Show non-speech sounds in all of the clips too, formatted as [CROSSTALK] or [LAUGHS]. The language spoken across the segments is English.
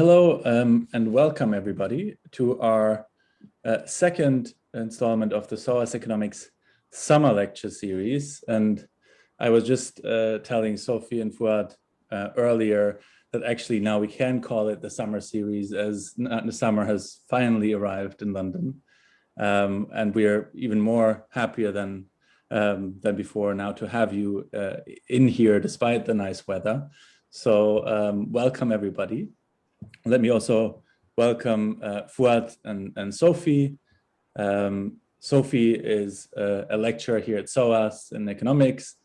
hello um, and welcome everybody to our uh, second installment of the SOAS Economics Summer Lecture Series. And I was just uh, telling Sophie and Fuad uh, earlier that actually now we can call it the summer series as the summer has finally arrived in London. Um, and we are even more happier than um, than before now to have you uh, in here despite the nice weather. So um, welcome everybody. Let me also welcome uh, Fuad and, and Sophie. Um, Sophie is a, a, lecturer here at SOAS in economics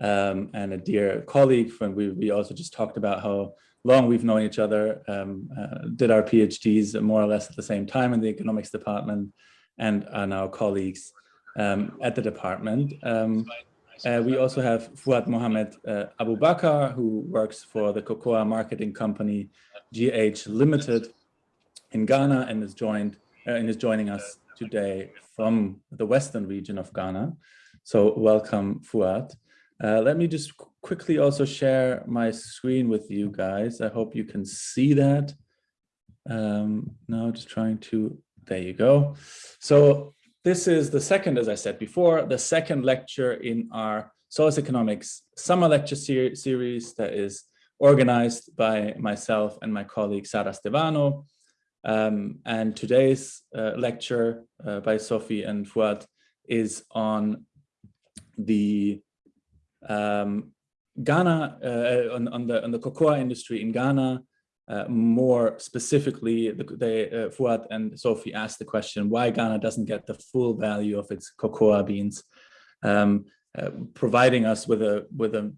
um, and a dear colleague. When we, we also just talked about how long we've known each other, um, uh, did our PhDs more or less at the same time in the economics department and are now colleagues um, at the department. Uh, we also have Fuad Mohamed uh, Abu Bakr, who works for the cocoa marketing company GH Limited in Ghana and is joined uh, and is joining us today from the western region of Ghana. So welcome, Fuad. Uh, let me just quickly also share my screen with you guys. I hope you can see that. Um, now just trying to, there you go. So this is the second, as I said before, the second lecture in our SOAS Economics summer lecture ser series that is organized by myself and my colleague Sara Stevano. Um, and today's uh, lecture uh, by Sophie and Fuad is on the um, Ghana, uh, on, on, the, on the cocoa industry in Ghana, uh, more specifically, the, they, uh, Fuad and Sophie asked the question why Ghana doesn't get the full value of its cocoa beans, um, uh, providing us with a with a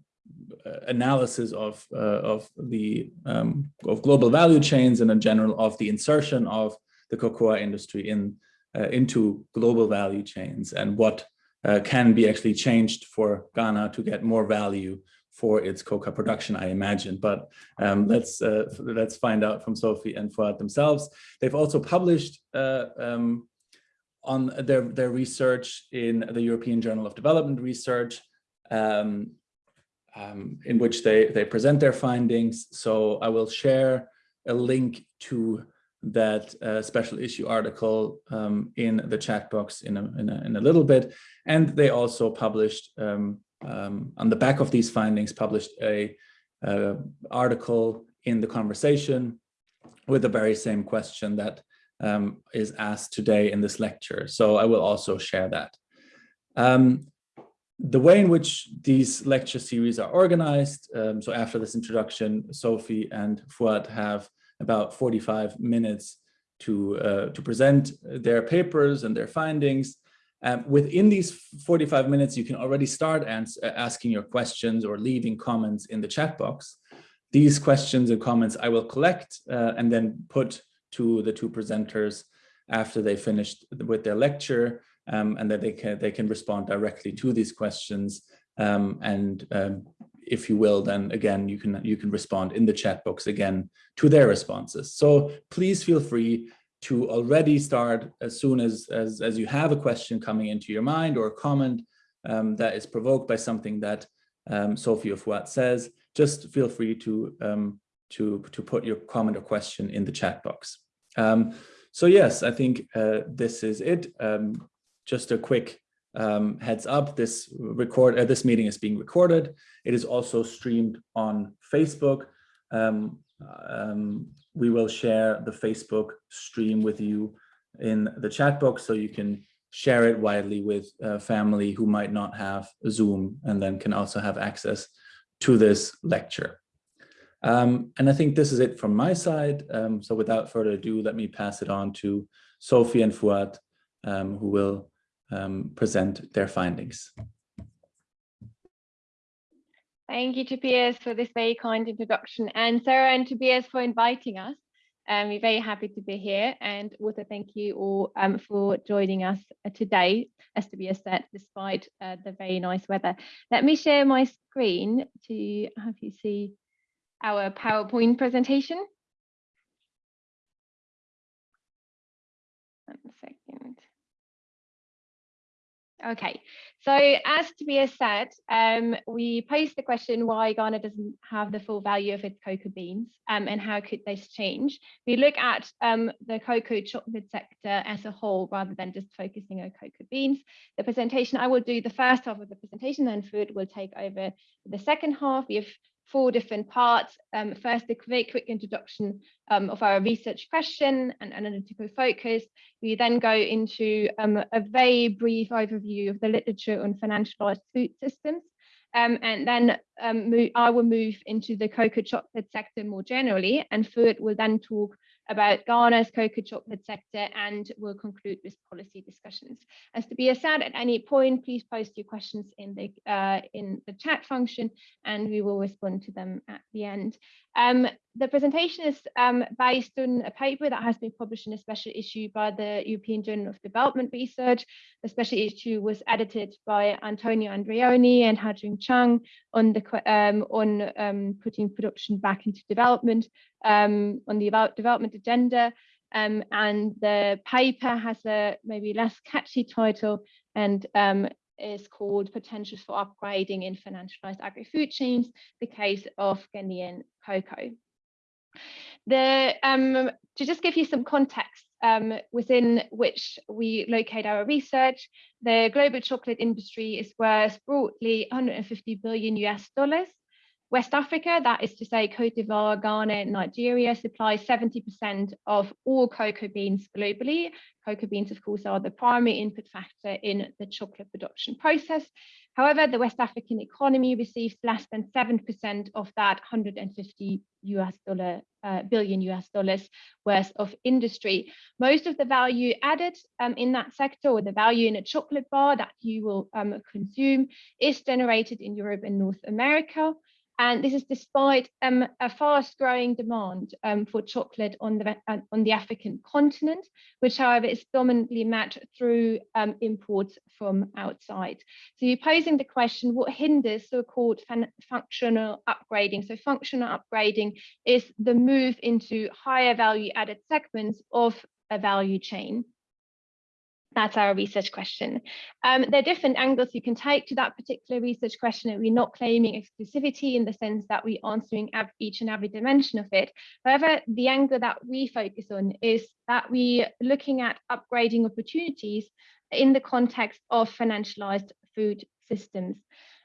uh, analysis of uh, of the um, of global value chains and in general of the insertion of the cocoa industry in into global value chains and what can be actually changed for Ghana to get more value for its cocoa production, I imagine. But um, let's uh, let's find out from Sophie and Fuad themselves. They've also published uh, um, on their their research in the European Journal of Development Research, um, um in which they they present their findings. So I will share a link to that uh, special issue article um, in the chat box in a, in a, in a little bit. And they also published um, on the back of these findings, published a, a article in the conversation with the very same question that um, is asked today in this lecture. So I will also share that. Um, the way in which these lecture series are organized, um, so after this introduction, Sophie and Fuad have about 45 minutes to, uh, to present their papers and their findings. Um, within these 45 minutes, you can already start asking your questions or leaving comments in the chat box. These questions and comments I will collect uh, and then put to the two presenters after they finished with their lecture um, and that they can, they can respond directly to these questions. Um, and um, if you will, then again, you can, you can respond in the chat box again to their responses. So please feel free to already start as soon as, as, as you have a question coming into your mind or a comment um, that is provoked by something that um, Sophie of Fuad says, just feel free to, um, to, to put your comment or question in the chat box. Um, so yes, I think uh, this is it. Um, just a quick um, heads up, this record uh, this meeting is being recorded. It is also streamed on Facebook. Um, um, we will share the Facebook stream with you in the chat box so you can share it widely with uh, family who might not have Zoom and then can also have access to this lecture. Um, and I think this is it from my side. Um, so without further ado, let me pass it on to Sophie and Fuad, um, who will um, present their findings. Thank you, Tobias, for this very kind introduction and Sara and Tobias for inviting us. Um, we're very happy to be here and also thank you all um, for joining us uh, today, as Tobias said, despite uh, the very nice weather. Let me share my screen to have you see our PowerPoint presentation. One second. Okay, so as Tobias said, um, we posed the question why Ghana doesn't have the full value of its cocoa beans um, and how could this change? We look at um, the cocoa chocolate sector as a whole rather than just focusing on cocoa beans. The presentation, I will do the first half of the presentation and Fuad will take over the second half. We have four different parts. Um, first, a very quick introduction um, of our research question and analytical focus. We then go into um, a very brief overview of the literature on financialized food systems. Um, and then um, I will move into the cocoa chocolate sector more generally, and Fuad will then talk about Ghana's cocoa chocolate sector and we'll conclude with policy discussions. As Tobias said, at any point, please post your questions in the uh, in the chat function and we will respond to them at the end. Um, the presentation is um, based on a paper that has been published in a special issue by the European Journal of Development Research. The special issue was edited by Antonio Andreoni and Ha-Joon Chang on the um, on um, putting production back into development um, on the development agenda. Um, and the paper has a maybe less catchy title and is called Potentials for Upgrading in Financialized Agri-Food Chains, the case of Ghanaian cocoa. The, um, to just give you some context um, within which we locate our research, the global chocolate industry is worth broadly 150 billion US dollars West Africa, that is to say Cote d'Ivoire, Ghana, and Nigeria, supplies 70% of all cocoa beans globally. Cocoa beans, of course, are the primary input factor in the chocolate production process. However, the West African economy receives less than 7% of that 150 US dollar uh, billion US dollars worth of industry. Most of the value added um, in that sector or the value in a chocolate bar that you will um, consume is generated in Europe and North America. And this is despite um, a fast growing demand um, for chocolate on the, uh, on the African continent, which however is dominantly met through um, imports from outside. So you're posing the question, what hinders so-called functional upgrading? So functional upgrading is the move into higher value added segments of a value chain. That's our research question. Um, there are different angles you can take to that particular research question, and we're not claiming exclusivity in the sense that we're answering each and every dimension of it. However, the angle that we focus on is that we're looking at upgrading opportunities in the context of financialized food systems.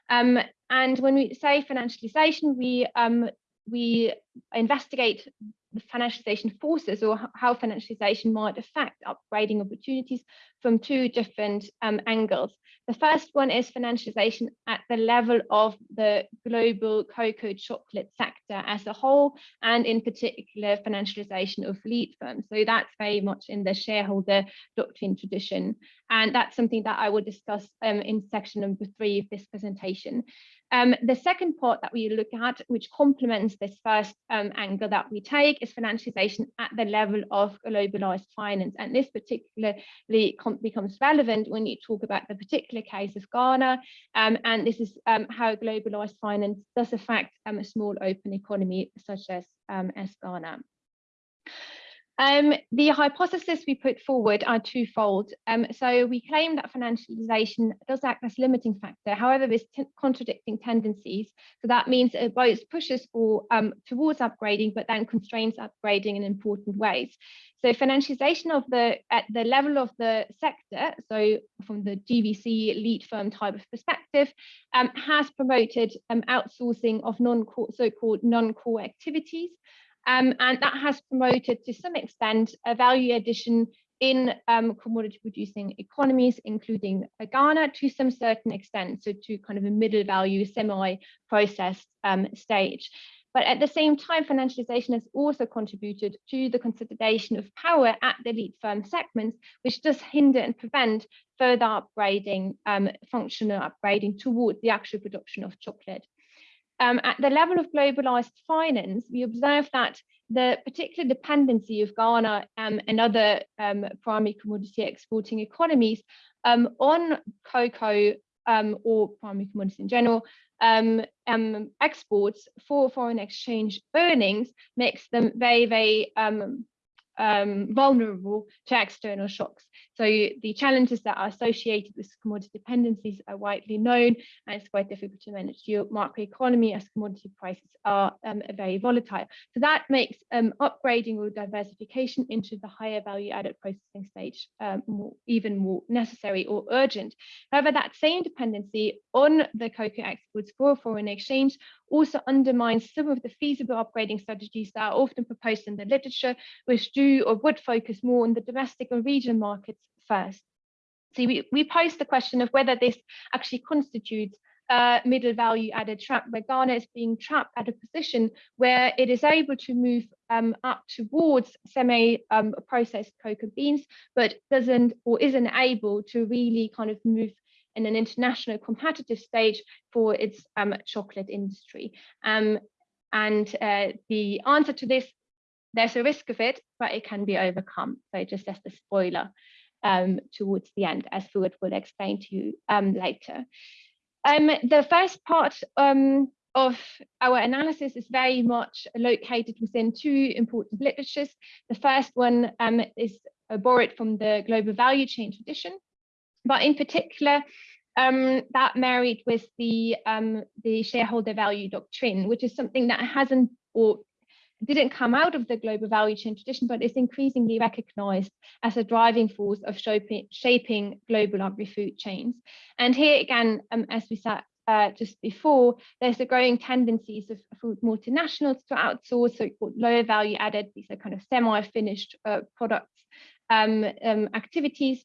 Um, and when we say financialization, we um, we investigate the financialization forces or how financialization might affect upgrading opportunities from two different um, angles. The first one is financialization at the level of the global cocoa chocolate sector as a whole, and in particular financialization of lead firms. So that's very much in the shareholder doctrine tradition. And that's something that I will discuss um, in section number three of this presentation. Um, the second part that we look at, which complements this first um, angle that we take, is financialization at the level of globalized finance. And this particularly becomes relevant when you talk about the particular case of Ghana. Um, and this is um, how globalized finance does affect um, a small open economy such as, um, as Ghana. Um, the hypothesis we put forward are twofold. Um, so we claim that financialization does act as a limiting factor, however, there's contradicting tendencies. So that means it both pushes for um, towards upgrading, but then constrains upgrading in important ways. So financialization of the at the level of the sector, so from the GVC lead firm type of perspective, um, has promoted um, outsourcing of non-core, so-called non-core activities. Um, and that has promoted to some extent a value addition in um, commodity producing economies, including Ghana to some certain extent, so to kind of a middle value semi-processed um, stage. But at the same time, financialization has also contributed to the consolidation of power at the lead firm segments, which does hinder and prevent further upgrading, um, functional upgrading towards the actual production of chocolate. Um, at the level of globalized finance, we observe that the particular dependency of Ghana um, and other um, primary commodity exporting economies um, on cocoa um, or primary commodities in general um, exports for foreign exchange earnings makes them very, very vulnerable to external shocks. So the challenges that are associated with commodity dependencies are widely known and it's quite difficult to manage your macroeconomy as commodity prices are um, very volatile. So that makes um, upgrading or diversification into the higher value added processing stage um, more, even more necessary or urgent. However, that same dependency on the cocoa exports for foreign exchange also undermines some of the feasible upgrading strategies that are often proposed in the literature, which do or would focus more on the domestic and regional markets first. So we, we posed the question of whether this actually constitutes a middle value added trap, where Ghana is being trapped at a position where it is able to move um, up towards semi-processed um, cocoa beans, but doesn't or isn't able to really kind of move in an international competitive stage for its um, chocolate industry. Um, and uh, the answer to this, there's a risk of it, but it can be overcome. So just as the spoiler um, towards the end, as Fuad will explain to you um, later. Um, the first part um, of our analysis is very much located within two important literatures. The first one um, is uh, borrowed from the global value chain tradition, but in particular, um, that married with the the shareholder value doctrine, which is something that hasn't or didn't come out of the global value chain tradition, but is increasingly recognized as a driving force of shaping, global agri-food chains. And here again, um, as we said uh, just before, there's a growing tendencies of food multinationals to outsource so-called lower value added, these are kind of semi-finished uh, products um, um, activities.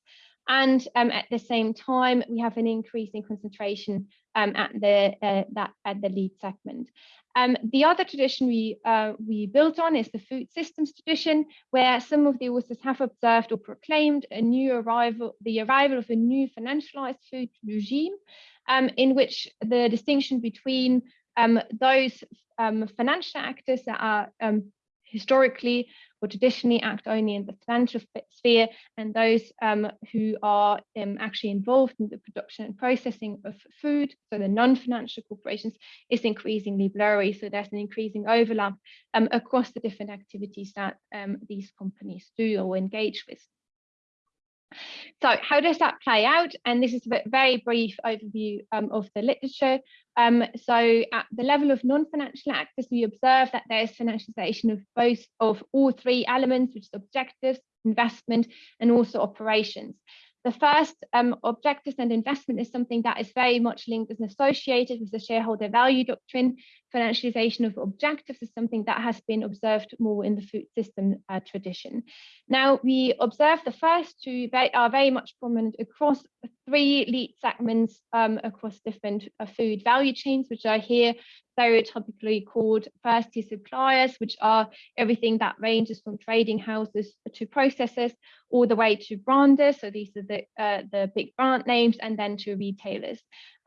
And um, at the same time, we have an increase in concentration um, at the uh, that at the lead segment. Um, the other tradition we uh, we built on is the food systems tradition, where some of the authors have observed or proclaimed a new arrival, the arrival of a new financialized food regime, um, in which the distinction between um, those um, financial actors that are historically or traditionally act only in the financial sphere and those um, who are um, actually involved in the production and processing of food, so the non-financial corporations, is increasingly blurry. So there's an increasing overlap um, across the different activities that um, these companies do or engage with. So how does that play out? And this is a very brief overview um, of the literature. Um, so at the level of non-financial actors, we observe that there is financialization of both of all three elements, which is objectives, investment, and also operations. The first um, objectives and investment is something that is very much linked and associated with the shareholder value doctrine. Financialization of objectives is something that has been observed more in the food system uh, tradition. Now, we observe the first two are very much prominent across three lead segments um, across different uh, food value chains, which are here stereotypically called first tier suppliers, which are everything that ranges from trading houses to processors all the way to branders. So these are the, uh, the big brand names and then to retailers.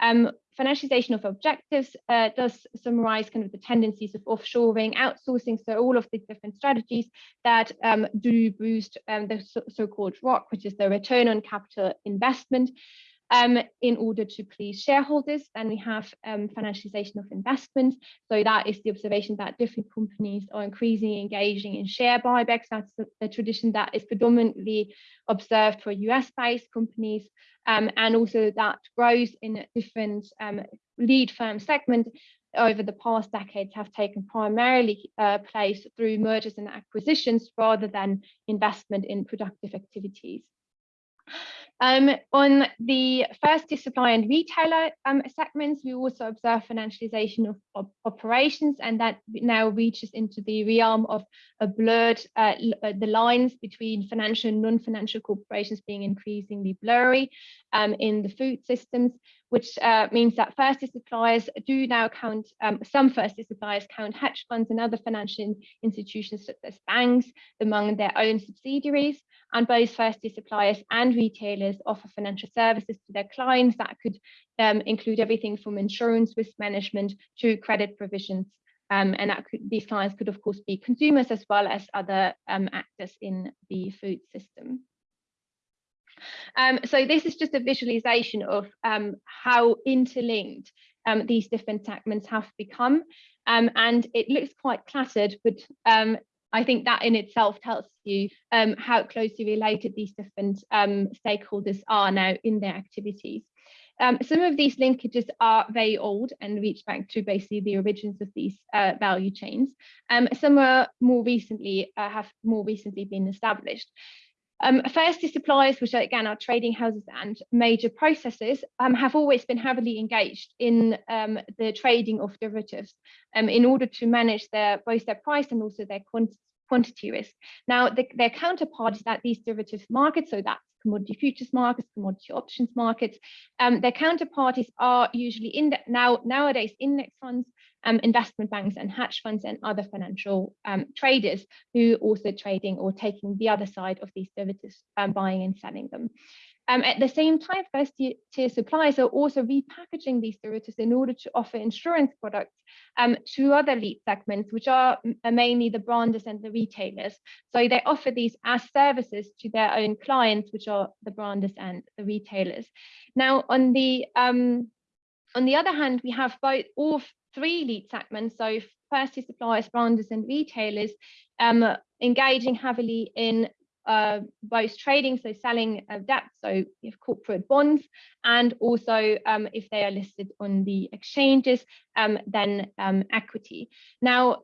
Um, financialization of objectives uh, does summarize kind of the tendencies of offshoring, outsourcing, so all of the different strategies that um, do boost um, the so-called ROC, which is the return on capital investment um, in order to please shareholders. And we have um, financialization of investment. So that is the observation that different companies are increasingly engaging in share buybacks. That's a, tradition that is predominantly observed for US-based companies. Um, and also that grows in different um, lead firm segment over the past decades have taken primarily uh, place through mergers and acquisitions rather than investment in productive activities. Um, on the first supply and retailer um, segments, we also observe financialization of, of, operations, and that now reaches into the realm of a blurred, uh, uh, the lines between financial and non-financial corporations being increasingly blurry um, in the food systems, which uh, means that first tier suppliers do now count, um, some first tier suppliers count hedge funds and other financial institutions such as banks among their own subsidiaries and both first-tier suppliers and retailers offer financial services to their clients that could um, include everything from insurance risk management to credit provisions. Um, and that could, these clients could, of course, be consumers as well as other um, actors in the food system. Um, so this is just a visualization of um, how interlinked um, these different segments have become. and it looks quite cluttered, but I think that in itself tells you um, how closely related these different um, stakeholders are now in their activities. Um, some of these linkages are very old and reach back to basically the origins of these uh, value chains. Um, some are more recently uh, have more recently been established. Um, firstly, suppliers, which are, again are trading houses and major processors, um, have always been heavily engaged in um, the trading of derivatives um, in order to manage their both their price and also their quantity risk. Now, the, their counterparties at these derivatives markets, so that's commodity futures markets, commodity options markets, um, their counterparties are usually in now nowadays index funds, um, investment banks and hedge funds and other financial um, traders who are also trading or taking the other side of these derivatives, um, buying and selling them. Um, at the same time, first tier suppliers are also repackaging these derivatives in order to offer insurance products um, to other lead segments, which are mainly the branders and the retailers. So they offer these as services to their own clients, which are the branders and the retailers. Now, on the um, on the other hand, we have both all three lead segments, so first tier suppliers, branders, and retailers, um, engaging heavily in uh, both trading, so selling uh, debt, so if corporate bonds, and also um, if they are listed on the exchanges, um, then um, equity. Now,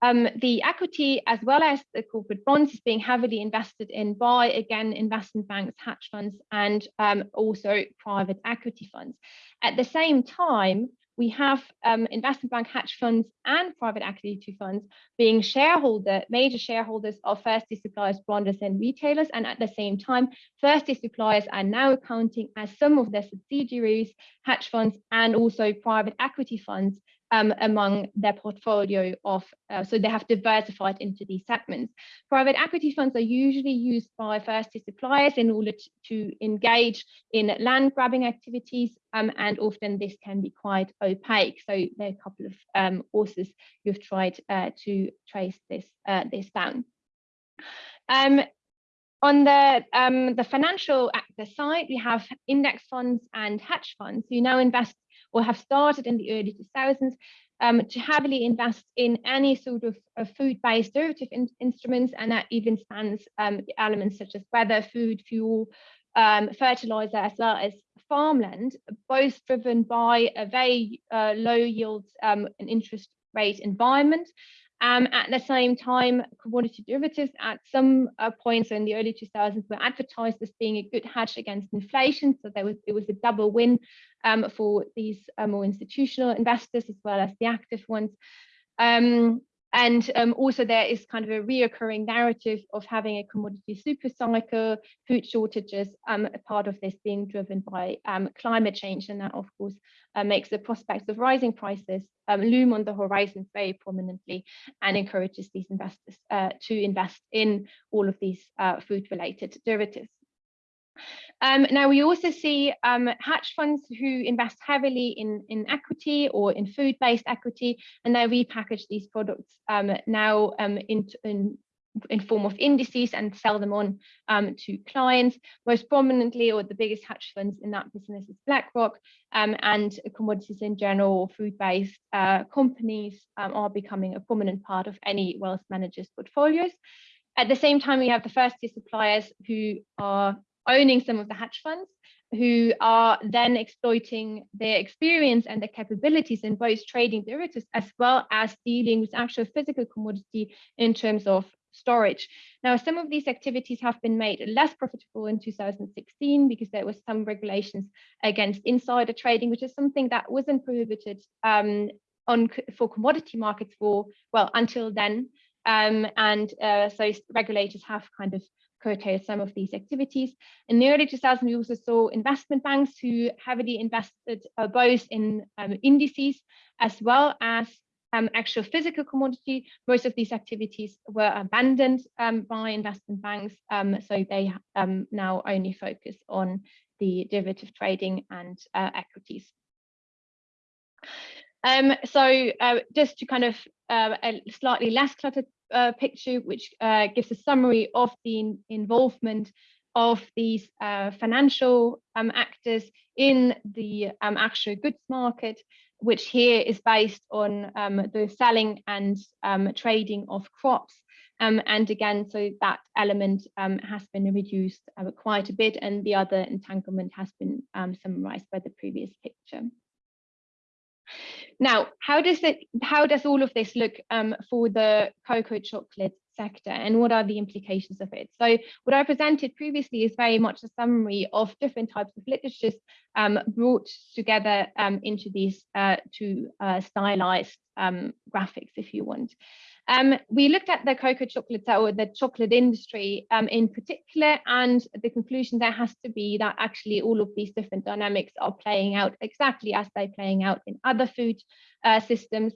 um, the equity as well as the corporate bonds is being heavily invested in by, again, investment banks, hedge funds, and um, also private equity funds. At the same time, we have um, investment bank hedge funds and private equity funds being shareholder, major shareholders of first suppliers, branders and retailers. And at the same time, first suppliers are now accounting as some of their subsidiaries, hedge funds, and also private equity funds um, among their portfolio of, uh, so they have diversified into these segments. Private equity funds are usually used by first suppliers in order to, to engage in land grabbing activities, um, and often this can be quite opaque. So there are a couple of um, authors who've tried uh, to trace this, uh, this down. Um, on the, um, the financial actor side, we have index funds and hedge funds who now invest or have started in the early 2000s um, to heavily invest in any sort of, food-based derivative in instruments, and that even spans um, elements such as weather, food, fuel, um, fertilizer, as well as farmland, both driven by a very uh, low yield um, and interest rate environment, um, at the same time, commodity derivatives at some uh, points in the early 2000s were advertised as being a good hedge against inflation. So there was it was a double win um, for these uh, more institutional investors as well as the active ones. Um, and um, also there is kind of a reoccurring narrative of having a commodity super cycle, food shortages, um, a part of this being driven by um, climate change. And that of course uh, makes the prospects of rising prices um, loom on the horizon very prominently and encourages these investors uh, to invest in all of these uh, food related derivatives. Um, now, we also see um, hedge funds who invest heavily in, in equity or in food-based equity, and they repackage these products um, now um, in, in, in, form of indices and sell them on um, to clients. Most prominently, or the biggest hedge funds in that business is BlackRock, um, and commodities in general, or food-based uh, companies are becoming a prominent part of any wealth manager's portfolios. At the same time, we have the first tier suppliers who are owning some of the hedge funds who are then exploiting their experience and their capabilities in both trading derivatives as well as dealing with actual physical commodity in terms of storage. Now, some of these activities have been made less profitable in 2016 because there was some regulations against insider trading, which is something that wasn't prohibited um, on for commodity markets for, well, until then. Um, and uh, so regulators have kind of curtail some of these activities. In the early 2000s, we also saw investment banks who heavily invested uh, both in um, indices as well as um, actual physical commodity. Most of these activities were abandoned um, by investment banks, um, so they um, now only focus on the derivative trading and uh, equities. Um, so uh, just to kind of uh, a slightly less cluttered uh, picture, which uh, gives a summary of the involvement of these uh, financial um, actors in the um, actual goods market, which here is based on um, the selling and um, trading of crops Um, and again, so that element um, has been reduced uh, quite a bit and the other entanglement has been um, summarized by the previous picture. Now, how does it, how does all of this look um, for the cocoa chocolate sector and what are the implications of it? So what I presented previously is very much a summary of different types of literatures um, brought together um, into these uh, two uh, stylized um, graphics, if you want. Um, we looked at the cocoa chocolate or the chocolate industry um, in particular, and the conclusion there has to be that actually all of these different dynamics are playing out exactly as they're playing out in other food uh, systems.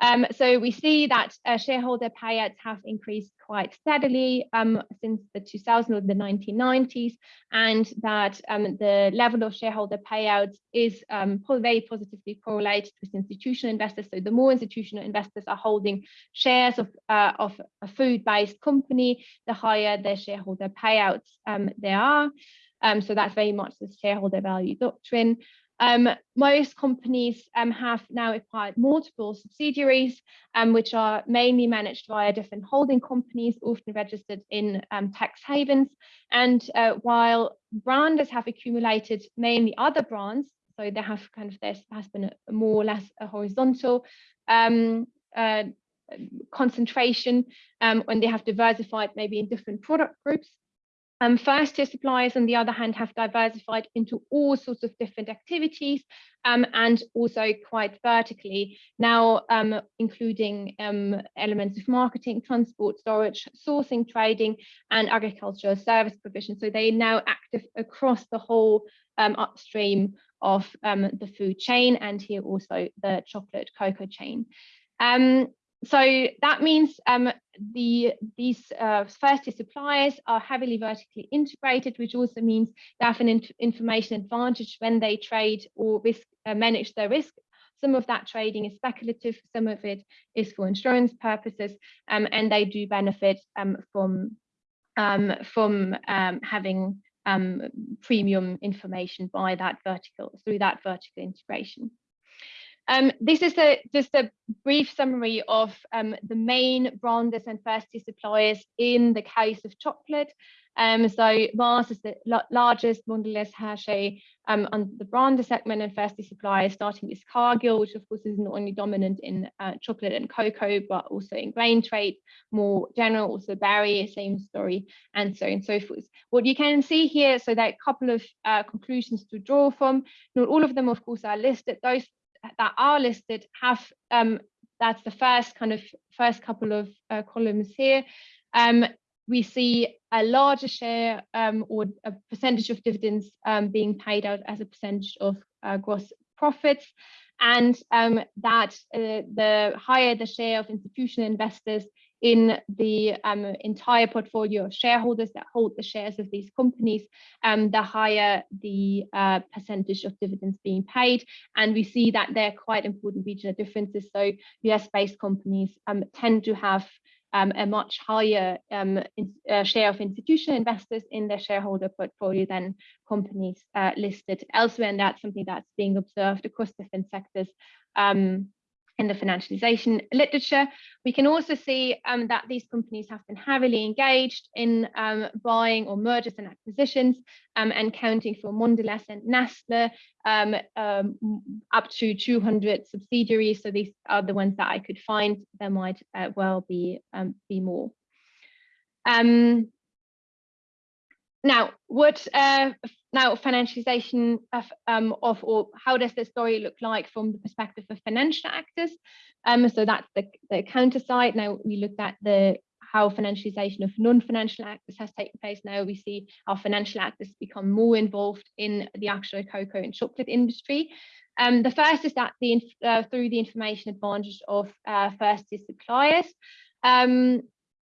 Um, so we see that uh, shareholder payouts have increased quite steadily um, since the 2000s or the 1990s, and that um, the level of shareholder payouts is um, very positively correlated with institutional investors. So the more institutional investors are holding shares of, uh, of a food-based company, the higher their shareholder payouts um, there are. Um, so that's very much the shareholder value doctrine. Um, most companies um, have now acquired multiple subsidiaries, um, which are mainly managed via different holding companies, often registered in um, tax havens. And uh, while branders have accumulated mainly other brands, so they have kind of there has been a, more or less a horizontal um, uh, concentration um, when they have diversified maybe in different product groups. Um, first tier suppliers, on the other hand, have diversified into all sorts of different activities um, and also quite vertically, now um, including um, elements of marketing, transport, storage, sourcing, trading, and agricultural service provision. So they are now active across the whole um, upstream of um, the food chain and here also the chocolate cocoa chain. Um, so that means um, the these uh, first tier suppliers are heavily vertically integrated, which also means they have an information advantage when they trade or risk uh, manage their risk. Some of that trading is speculative, some of it is for insurance purposes, um, and they do benefit um, from um, from um, having um, premium information by that vertical through that vertical integration. Um, this is just a brief summary of um, the main branders and first suppliers in the case of chocolate. Um, so Mars is the largest, Mondelez, Hershey um, on the brander segment and first suppliers, starting with Cargill, which of course is not only dominant in uh, chocolate and cocoa, but also in grain trade, more general, also Barry, same story, and so on and so forth. What you can see here, so there are a couple of uh, conclusions to draw from. Not all of them, of course, are listed. Those that are listed have um, that's the first kind of first couple of uh, columns here. Um, we see a larger share um, or a percentage of dividends um, being paid out as a percentage of uh, gross profits and um, that uh, the higher the share of institutional investors in the um, entire portfolio of shareholders that hold the shares of these companies, um, the higher the uh, percentage of dividends being paid. And we see that there are quite important regional differences. So US-based companies um, tend to have um, a much higher um, in, uh, share of institutional investors in their shareholder portfolio than companies uh, listed elsewhere. And that's something that's being observed across different sectors um, in the financialization literature. We can also see um, that these companies have been heavily engaged in um, buying or mergers and acquisitions um, and counting for Mondelez and Nestle um, um, up to 200 subsidiaries. So these are the ones that I could find. There might uh, well be, um, be more. Now, what uh, now, financialization of, um, of, or how does the story look like from the perspective of financial actors? Um, so that's the, the counter side. Now we looked at the how financialization of non-financial actors has taken place. Now we see how financial actors become more involved in the actual cocoa and chocolate industry. Um, the first is that the uh, through the information advantage of uh, first tier suppliers. Um,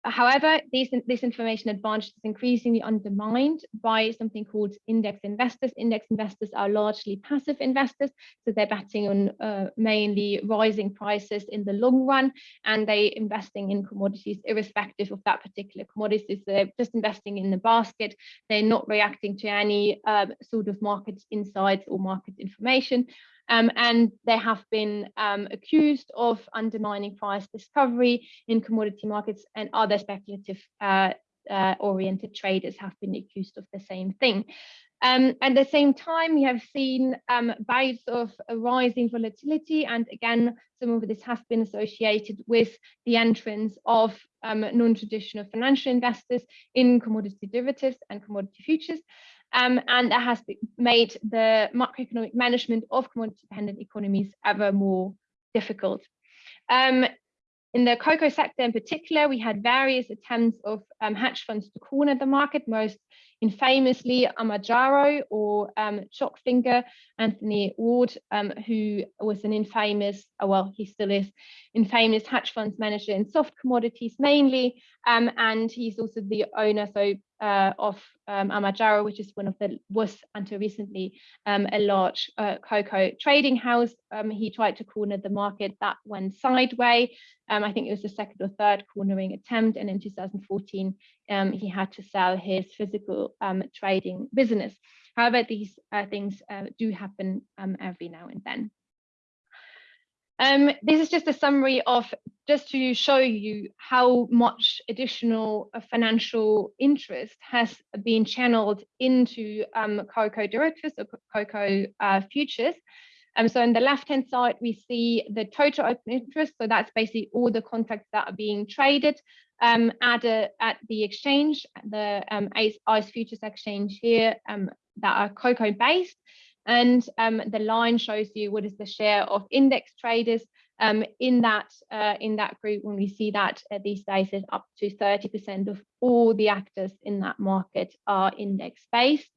However, these, this information advantage is increasingly undermined by something called index investors. Index investors are largely passive investors, so they're betting on uh, mainly rising prices in the long run, and they investing in commodities irrespective of that particular commodity. So they're just investing in the basket. They're not reacting to any uh, sort of market insights or market information. Um, and they have been um, accused of undermining price discovery in commodity markets and other speculative uh, uh, oriented traders have been accused of the same thing. Um, at the same time, we have seen um, bouts of rising volatility, and again, some of this has been associated with the entrance of um, non-traditional financial investors in commodity derivatives and commodity futures. Um, and that has made the macroeconomic management of commodity-dependent economies ever more difficult. Um, in the cocoa sector in particular, we had various attempts of um, hedge funds to corner the market, most infamously Armajaro or um, Chocfinger, Anthony Ward, um, who was an infamous, oh, well, he still is, infamous hedge funds manager in soft commodities mainly, um, and he's also the owner so uh, of um, Armajaro, which is one of the was until recently um, a large uh, cocoa trading house. Um, he tried to corner the market that went sideways. Um, I think it was the second or third cornering attempt, and in 2014 um, he had to sell his physical um, trading business. However, these uh, things uh, do happen every now and then. Um, this is just a summary of just to show you how much additional uh, financial interest has been channeled into um, cocoa derivatives or cocoa uh, futures. Um, so on the left-hand side, we see the total open interest. So that's basically all the contracts that are being traded um, at, a, at the exchange, the um, ICE, Futures Exchange here um, that are cocoa based. And um, the line shows you what is the share of index traders um, in that uh, in that group when we see that uh, these days up to 30% of all the actors in that market are index based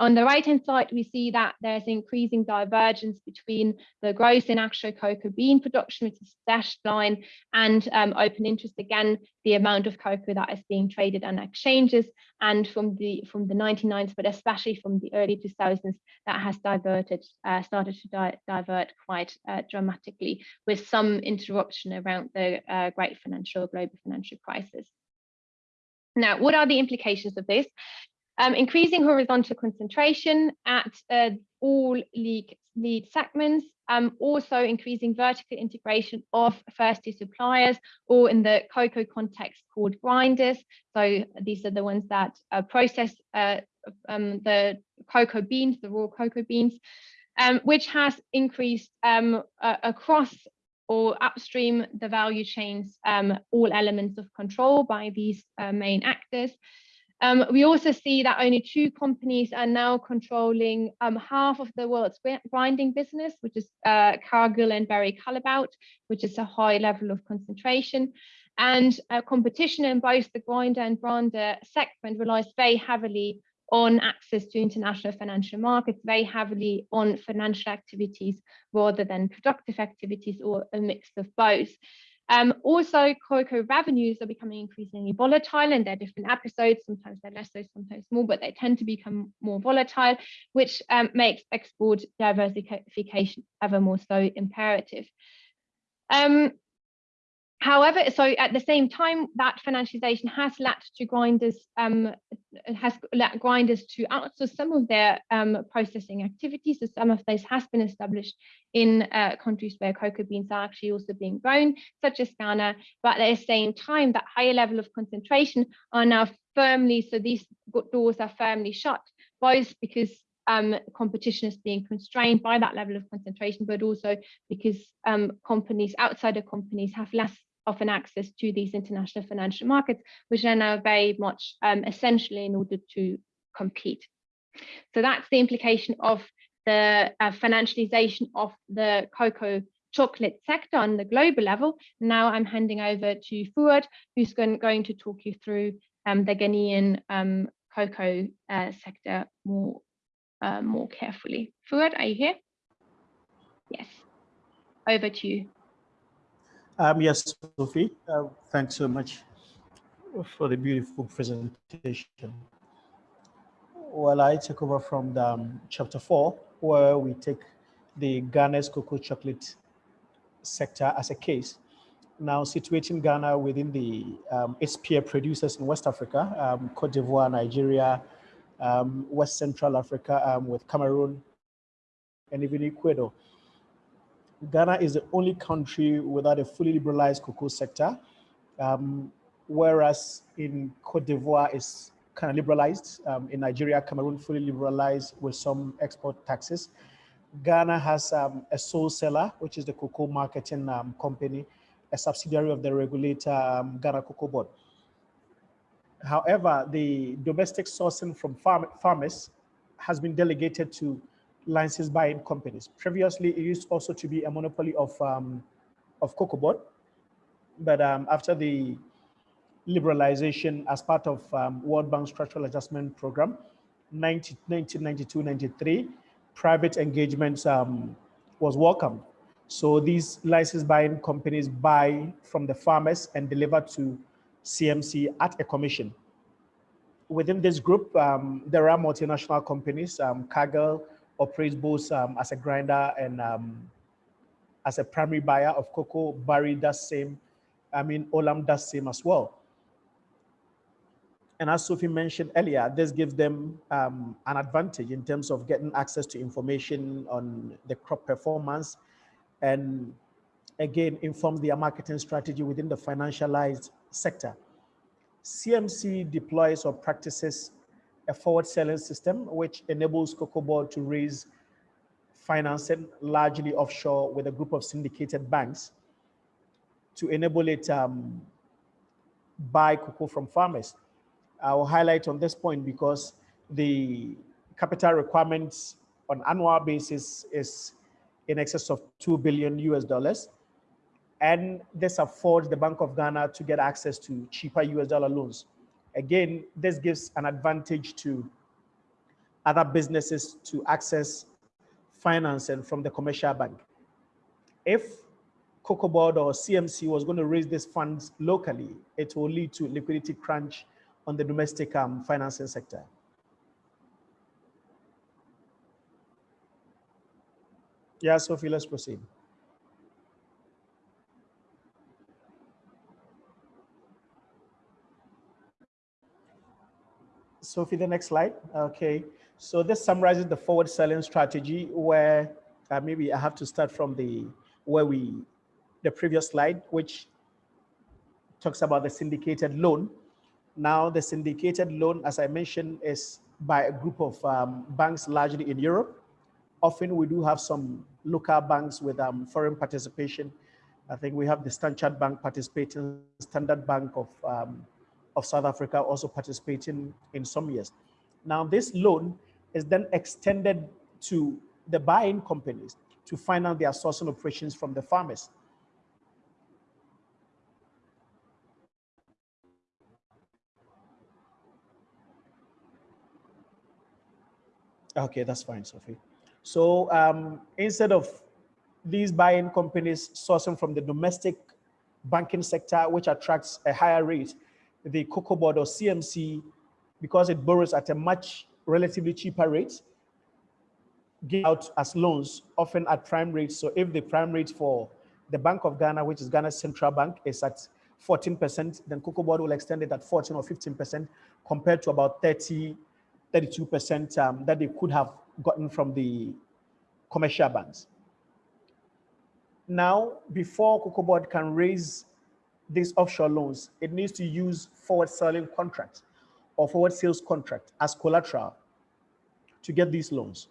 on the right hand side, we see that there's increasing divergence between the growth in actual cocoa bean production, which is dashed line, and um, open interest again, the amount of cocoa that is being traded on exchanges. And from the from the 99s, but especially from the early 2000s, that has diverted, uh, started to di divert quite uh, dramatically, with some interruption around the uh, great financial global financial crisis. Now, what are the implications of this? Um, increasing horizontal concentration at uh, all lead, lead segments, um, also increasing vertical integration of first to suppliers, or in the cocoa context called grinders. So these are the ones that uh, process uh, um, the cocoa beans, the raw cocoa beans, um, which has increased um, across or upstream the value chains, um, all elements of control by these uh, main actors. Um, we also see that only two companies are now controlling um, half of the world's grinding business, which is uh, Cargill and Barry Callebaut, which is a high level of concentration. And uh, competition in both the grinder and brander segment relies very heavily on access to international financial markets, very heavily on financial activities rather than productive activities or a mix of both. Um, also, cocoa revenues are becoming increasingly volatile and they're different episodes. Sometimes they're less so, sometimes more, but they tend to become more volatile, which um, makes export diversification ever more so imperative. Um, However, so at the same time, that financialization has led to grinders um, has led grinders to outsource some of their um, processing activities. So some of this has been established in uh, countries where cocoa beans are actually also being grown, such as Ghana. But at the same time, that higher level of concentration are now firmly, so these doors are firmly shut, both because um, competition is being constrained by that level of concentration, but also because um, companies, outsider companies, have less often access to these international financial markets, which are now very much um, essential in order to compete. So that's the implication of the uh, financialization of the cocoa chocolate sector on the global level. Now I'm handing over to Fuad, who's going, going to talk you through um, the Ghanaian um, cocoa uh, sector more, uh, more carefully. Fuad, are you here? Yes, over to you. Um, yes, Sophie, uh, thanks so much for the beautiful presentation. Well, I take over from the, um, chapter four, where we take the Ghana's cocoa chocolate sector as a case. Now situating Ghana within the um, its peer producers in West Africa, um, Cote d'Ivoire, Nigeria, um, West Central Africa um, with Cameroon, and even Ecuador. Ghana is the only country without a fully liberalized cocoa sector, um, whereas in Cote d'Ivoire is kind of liberalized. Um, in Nigeria, Cameroon fully liberalized with some export taxes. Ghana has um, a sole seller, which is the cocoa marketing um, company, a subsidiary of the regulator um, Ghana Cocoa Board. However, the domestic sourcing from farm farmers has been delegated to license buying companies. Previously, it used also to be a monopoly of, um, of Cocoa Board, but um, after the liberalization as part of um, World Bank Structural Adjustment Program, 1992-93, private engagement um, was welcomed. So these license buying companies buy from the farmers and deliver to CMC at a commission. Within this group, um, there are multinational companies. Um, Cargill operates both um, as a grinder and um, as a primary buyer of cocoa. Barry does same. I mean, Olam does same as well. And as Sophie mentioned earlier, this gives them um, an advantage in terms of getting access to information on the crop performance and again, informs their marketing strategy within the financialized sector. CMC deploys or practices a forward selling system, which enables Cocoa Board to raise financing largely offshore with a group of syndicated banks to enable it um, buy cocoa from farmers. I will highlight on this point because the capital requirements on annual basis is in excess of 2 billion US dollars. And this affords the Bank of Ghana to get access to cheaper US dollar loans. Again, this gives an advantage to other businesses to access financing from the commercial bank. If Cocoa Board or CMC was going to raise these funds locally, it will lead to liquidity crunch on the domestic um, financing sector. Yeah, Sophie, let's proceed. Sophie, the next slide. Okay, so this summarizes the forward selling strategy where uh, maybe I have to start from the where we the previous slide, which talks about the syndicated loan. Now, the syndicated loan, as I mentioned, is by a group of um, banks largely in Europe. Often we do have some local banks with um, foreign participation. I think we have the Standard Bank participating, Standard Bank of, um, of South Africa also participating in some years. Now this loan is then extended to the buying companies to finance their sourcing operations from the farmers. Okay, that's fine, Sophie. So um, instead of these buying companies sourcing from the domestic banking sector, which attracts a higher rate, the Cocoa Board or CMC, because it borrows at a much relatively cheaper rate, give out as loans, often at prime rates. So if the prime rate for the Bank of Ghana, which is Ghana's central bank, is at 14%, then Cocoa Board will extend it at 14 or 15% compared to about 30, 32% um, that they could have gotten from the commercial banks. Now, before Cocoa Board can raise these offshore loans, it needs to use forward selling contracts or forward sales contract as collateral to get these loans.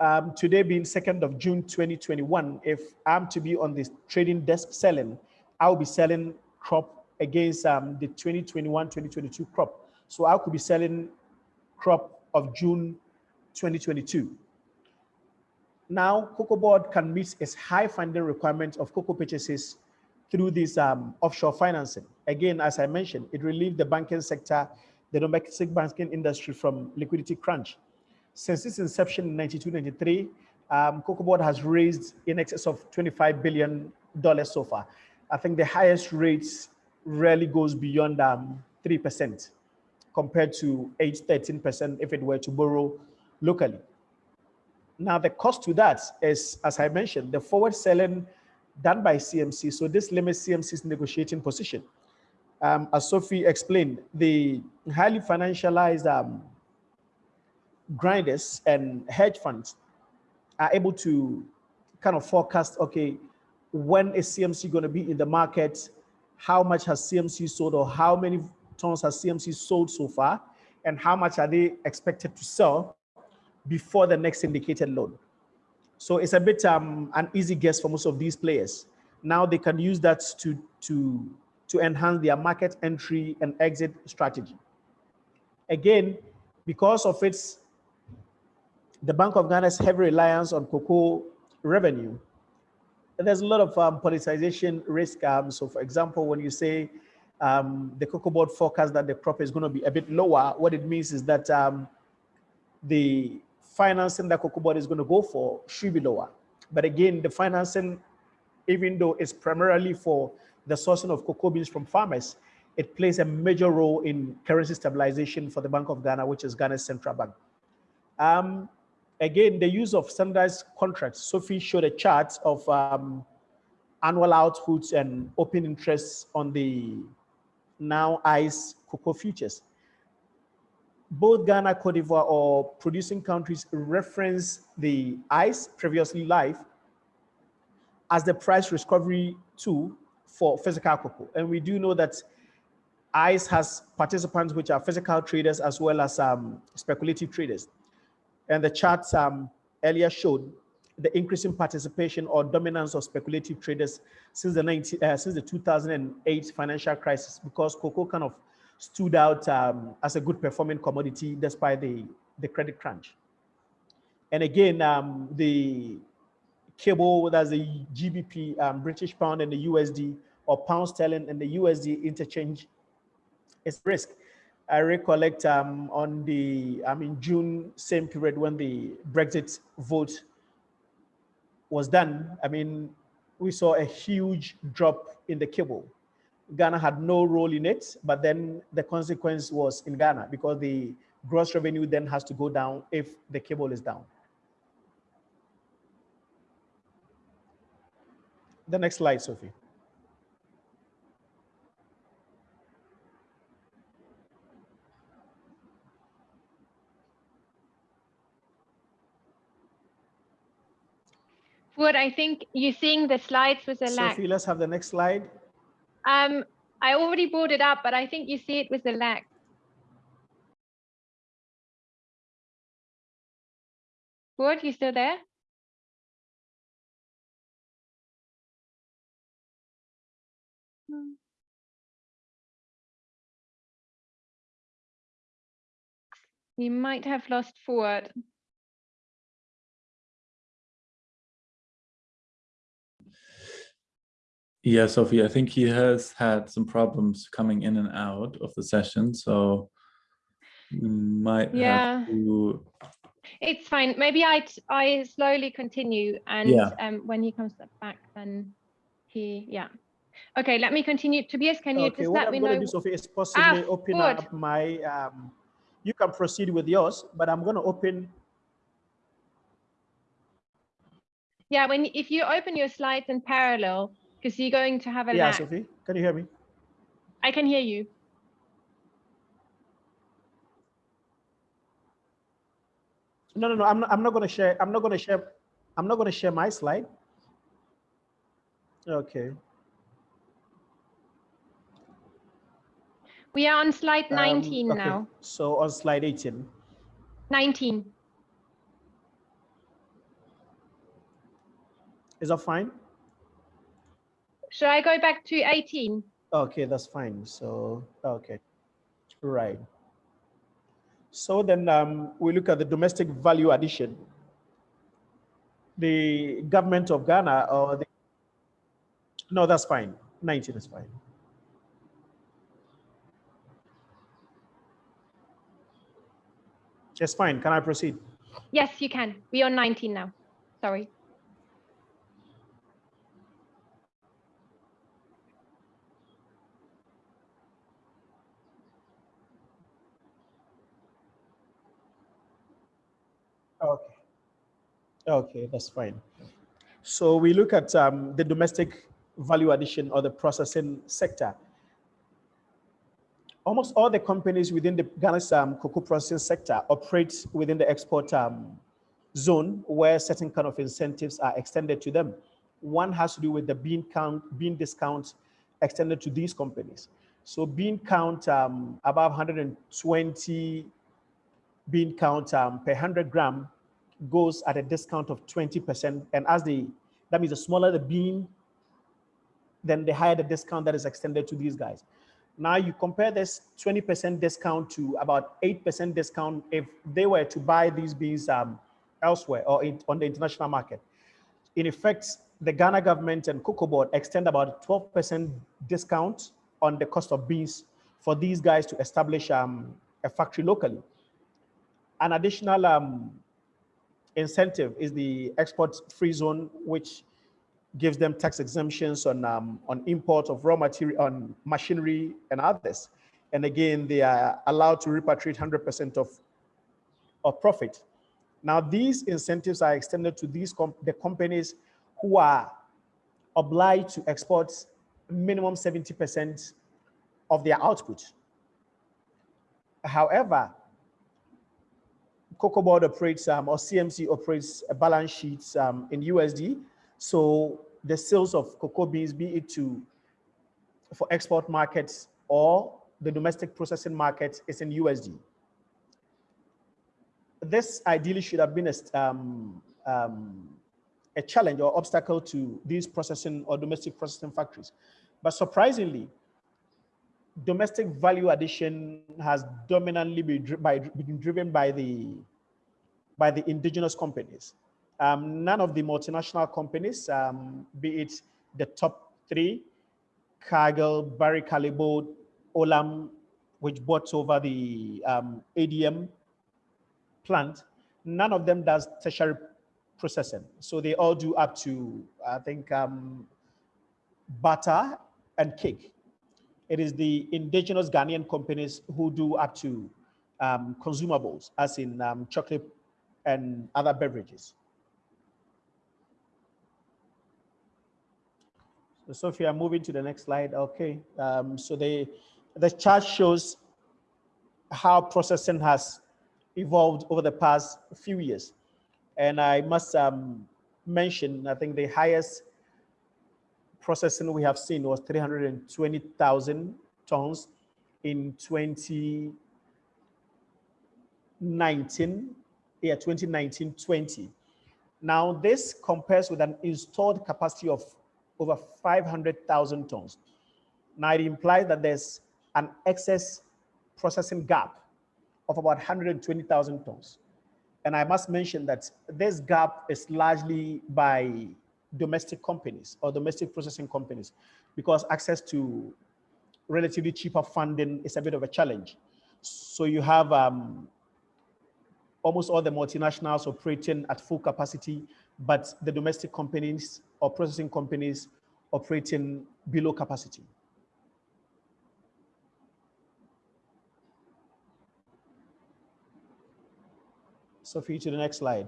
Um, today being 2nd of June 2021, if I'm to be on this trading desk selling, I'll be selling crop against um, the 2021-2022 crop. So I could be selling crop of June 2022. Now, Cocoa Board can meet its high funding requirements of cocoa purchases through this um, offshore financing. Again, as I mentioned, it relieved the banking sector, the domestic banking industry from liquidity crunch. Since its inception in 92-93, um, Cocoa Board has raised in excess of $25 billion so far. I think the highest rates rarely goes beyond 3%. Um, compared to 8, 13% if it were to borrow locally. Now, the cost to that is, as I mentioned, the forward selling done by CMC. So this limits CMC's negotiating position. Um, as Sophie explained, the highly financialized um, grinders and hedge funds are able to kind of forecast, okay, when is CMC going to be in the market? How much has CMC sold or how many tons has CMC sold so far? And how much are they expected to sell before the next indicated load? So it's a bit um, an easy guess for most of these players. Now they can use that to, to, to enhance their market entry and exit strategy. Again, because of its the Bank of Ghana's heavy reliance on cocoa revenue, there's a lot of um, politicization risk. Um, so for example, when you say um, the cocoa board forecast that the crop is going to be a bit lower, what it means is that um, the financing that cocoa board is going to go for should be lower. But again, the financing, even though it's primarily for the sourcing of cocoa beans from farmers, it plays a major role in currency stabilization for the Bank of Ghana, which is Ghana's central bank. Um, again, the use of standardized contracts. Sophie showed a chart of um, annual outputs and open interests on the now ICE cocoa futures. Both Ghana, Cote d'Ivoire or producing countries reference the ICE previously LIFFE as the price discovery tool for physical cocoa. And we do know that ICE has participants which are physical traders as well as um, speculative traders. And the charts um, earlier showed the increasing participation or dominance of speculative traders since the 19, uh, since the 2008 financial crisis because cocoa kind of stood out um, as a good performing commodity despite the, the credit crunch. And again, um, the cable, that's the GBP, um, British pound and the USD, or pound sterling and the USD interchange is risk. I recollect um, on the, I mean, June, same period when the Brexit vote was done, I mean, we saw a huge drop in the cable. Ghana had no role in it, but then the consequence was in Ghana because the gross revenue then has to go down if the cable is down. The next slide, Sophie. Fuad I think you're seeing the slides with the lag. Sophie, let's have the next slide. Um, I already brought it up, but I think you see it with the lag. Fuad, you still there? Hmm. You might have lost Fuad. Yeah, Sophie, I think he has had some problems coming in and out of the session, so might yeah. have to... It's fine. Maybe I I slowly continue, and yeah. um, when he comes back, then he yeah. Okay, let me continue. Tobias, can you okay, just let me know? Okay, what I'm going to do, Sophie, is possibly ah, open good. up my. Um, you can proceed with yours, but I'm going to open. Yeah, when if you open your slides in parallel, because you're going to have a Yeah. Sophie, can you hear me? I can hear you. No, no, no. I'm not, I'm not going to share. I'm not going to share. I'm not going to share my slide. Okay. We are on slide 19 um, okay. now. So on slide 18. 19. Is that fine? Should I go back to 18? Okay, that's fine. So, okay, right. So then um, we look at the domestic value addition. The government of Ghana or the, no, that's fine. 19 is fine. It's fine. Can I proceed? Yes, you can. We're 19 now. Sorry. Okay. Okay, that's fine. So we look at um, the domestic value addition or the processing sector. Almost all the companies within the Ghana's um, cocoa processing sector operate within the export um, zone where certain kind of incentives are extended to them. One has to do with the bean count, bean discount extended to these companies. So bean count um, above 120 bean count um, per 100 gram goes at a discount of 20%. And as the, that means the smaller the bean, then the higher the discount that is extended to these guys. Now you compare this 20% discount to about 8% discount if they were to buy these beans um, elsewhere or in, on the international market. In effect, the Ghana government and Cocoa Board extend about 12% discount on the cost of beans for these guys to establish um, a factory locally. An additional um, incentive is the export free zone, which gives them tax exemptions on um, on import of raw material, on machinery and others. And again, they are allowed to repatriate 100% of, of profit. Now, these incentives are extended to these the companies who are obliged to export minimum 70% of their output. However, Cocoa Board operates um, or CMC operates a balance sheets um, in USD. So the sales of cocoa beans, be it to for export markets or the domestic processing market is in USD. This ideally should have been a, um, um, a challenge or obstacle to these processing or domestic processing factories. But surprisingly, domestic value addition has dominantly been driven by the, by the indigenous companies. Um, none of the multinational companies, um, be it the top three, Cargill, Barry Callebaut, Olam, which bought over the um, ADM plant, none of them does tertiary processing. So they all do up to, I think, um, butter and cake. It is the indigenous Ghanaian companies who do up to um, consumables, as in um, chocolate and other beverages. So Sophia, moving to the next slide. Okay, um, so the, the chart shows how processing has evolved over the past few years. And I must um, mention, I think the highest processing we have seen was 320,000 tons in 2019, yeah, 2019-20. Now this compares with an installed capacity of over 500,000 tons. Now it implies that there's an excess processing gap of about 120,000 tons. And I must mention that this gap is largely by domestic companies or domestic processing companies because access to relatively cheaper funding is a bit of a challenge. So you have um, almost all the multinationals operating at full capacity, but the domestic companies or processing companies operating below capacity. Sophie, to the next slide.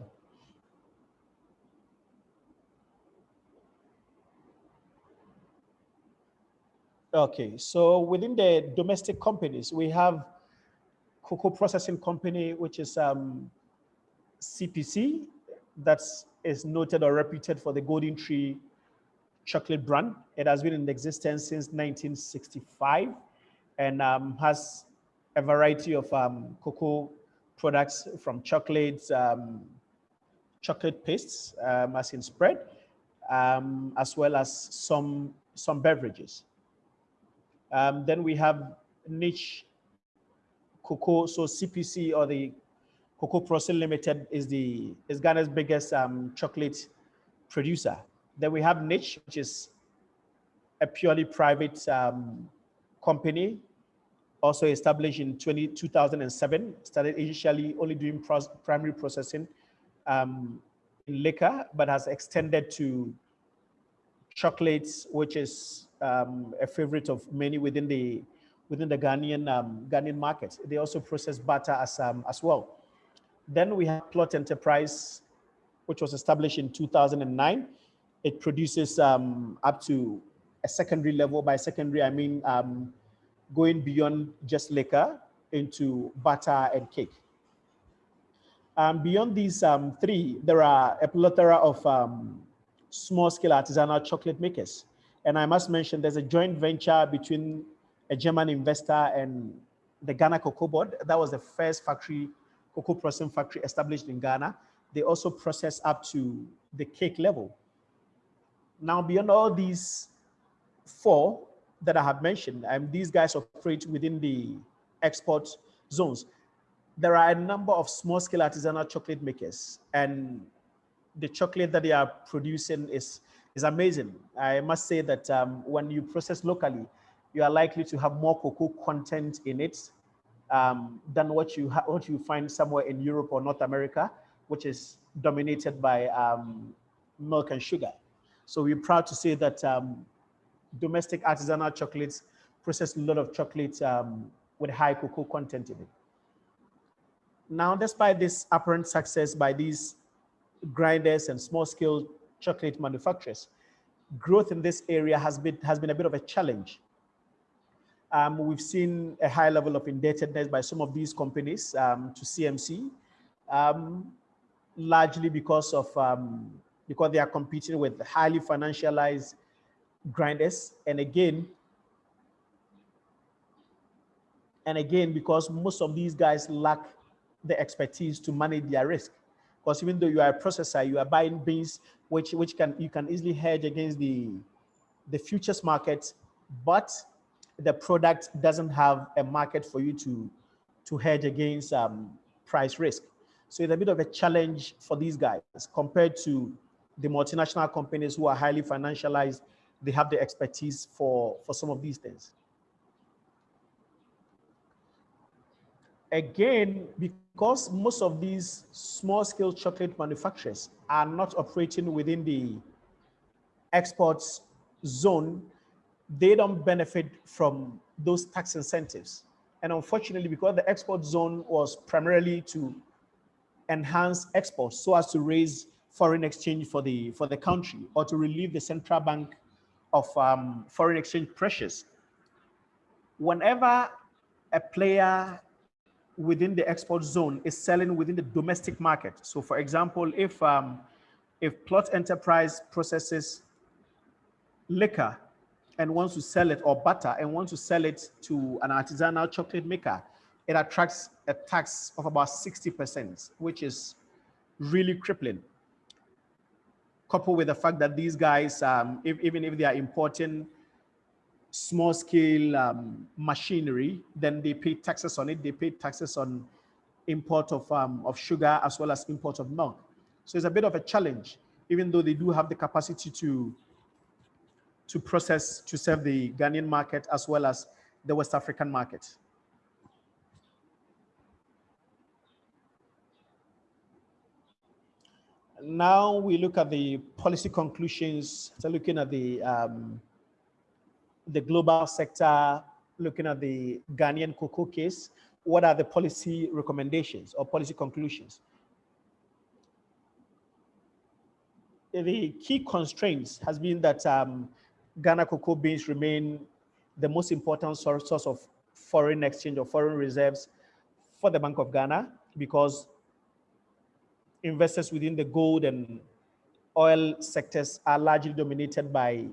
Okay, so within the domestic companies, we have cocoa processing company, which is um, CPC, that is noted or reputed for the Golden Tree chocolate brand. It has been in existence since 1965 and um, has a variety of um, cocoa products from chocolates, um, chocolate pastes, um, as in spread, um, as well as some, some beverages. Then we have niche cocoa, so CPC or the Cocoa Processing Limited is the is Ghana's biggest um, chocolate producer. Then we have Niche, which is a purely private um, company, also established in 20, 2007, started initially only doing pros, primary processing um, in liquor, but has extended to chocolates, which is um, a favorite of many within the within the Ghanaian um, Ghanaian market. They also process butter as um, as well. Then we have Plot Enterprise, which was established in 2009. It produces um, up to a secondary level. By secondary, I mean um, going beyond just liquor into butter and cake. Um, beyond these um, three, there are a plethora of um, small-scale artisanal chocolate makers. And I must mention there's a joint venture between a German investor and the Ghana Cocoa Board. That was the first factory, cocoa processing factory established in Ghana. They also process up to the cake level. Now, beyond all these four that I have mentioned, um, these guys operate within the export zones. There are a number of small-scale artisanal chocolate makers, and the chocolate that they are producing is, is amazing. I must say that um, when you process locally, you are likely to have more cocoa content in it um, than what you what you find somewhere in Europe or North America, which is dominated by um, milk and sugar. So we're proud to say that um, domestic artisanal chocolates process a lot of chocolate um, with high cocoa content in it. Now, despite this apparent success by these grinders and small-scale chocolate manufacturers, growth in this area has been, has been a bit of a challenge. Um, we've seen a high level of indebtedness by some of these companies um, to CMC, um, largely because of um, because they are competing with highly financialized grinders. And again, and again, because most of these guys lack the expertise to manage their risk. Because even though you are a processor, you are buying beans, which, which can you can easily hedge against the, the futures market, but the product doesn't have a market for you to, to hedge against um, price risk. So it's a bit of a challenge for these guys compared to the multinational companies who are highly financialized. They have the expertise for, for some of these things. Again, because most of these small scale chocolate manufacturers are not operating within the exports zone, they don't benefit from those tax incentives. And unfortunately, because the export zone was primarily to enhance exports so as to raise foreign exchange for the for the country or to relieve the central bank of um, foreign exchange pressures. Whenever a player within the export zone is selling within the domestic market. So for example, if um, if Plot Enterprise processes liquor and wants to sell it or butter and wants to sell it to an artisanal chocolate maker, it attracts a tax of about 60%, which is really crippling. Coupled with the fact that these guys, um, if, even if they are importing small scale um, machinery, then they pay taxes on it. They pay taxes on import of, um, of sugar as well as import of milk. So it's a bit of a challenge, even though they do have the capacity to, to process, to serve the Ghanaian market as well as the West African market. Now we look at the policy conclusions, so looking at the um, the global sector, looking at the Ghanaian cocoa case, what are the policy recommendations or policy conclusions? The key constraints has been that um, Ghana cocoa beans remain the most important source of foreign exchange or foreign reserves for the Bank of Ghana because investors within the gold and oil sectors are largely dominated by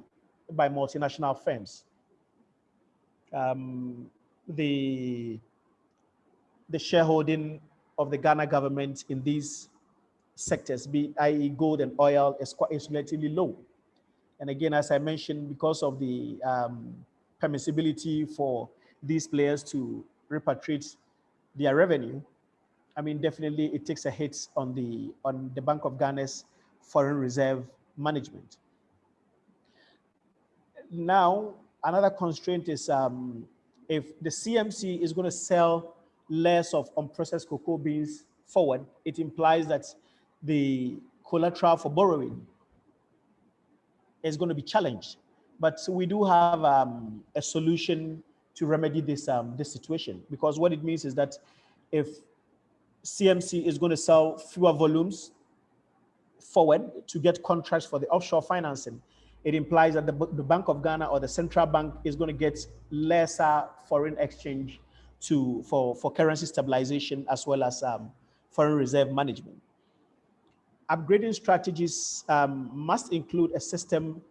by multinational firms. Um, the, the shareholding of the Ghana government in these sectors, be i.e. gold and oil, is quite is relatively low. And again, as I mentioned, because of the um, permissibility for these players to repatriate their revenue, I mean, definitely it takes a hit on the on the Bank of Ghana's foreign reserve management. Now, another constraint is um, if the CMC is going to sell less of unprocessed cocoa beans forward, it implies that the collateral for borrowing is going to be challenged. But we do have um, a solution to remedy this, um, this situation because what it means is that if CMC is going to sell fewer volumes forward to get contracts for the offshore financing, it implies that the, the Bank of Ghana or the central bank is going to get lesser foreign exchange to for, for currency stabilization as well as um, foreign reserve management. Upgrading strategies um, must include a system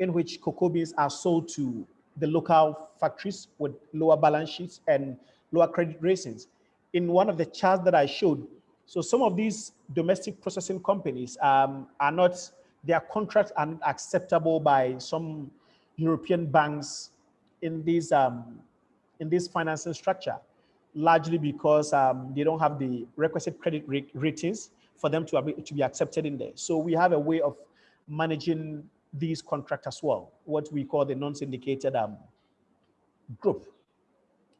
in which cocoa beans are sold to the local factories with lower balance sheets and lower credit ratings. In one of the charts that I showed, so some of these domestic processing companies um, are not, their contracts are not acceptable by some European banks in this, um, in this financing structure, largely because um, they don't have the requisite credit ratings for them to, be, to be accepted in there. So we have a way of managing these contracts as well, what we call the non-syndicated um, group.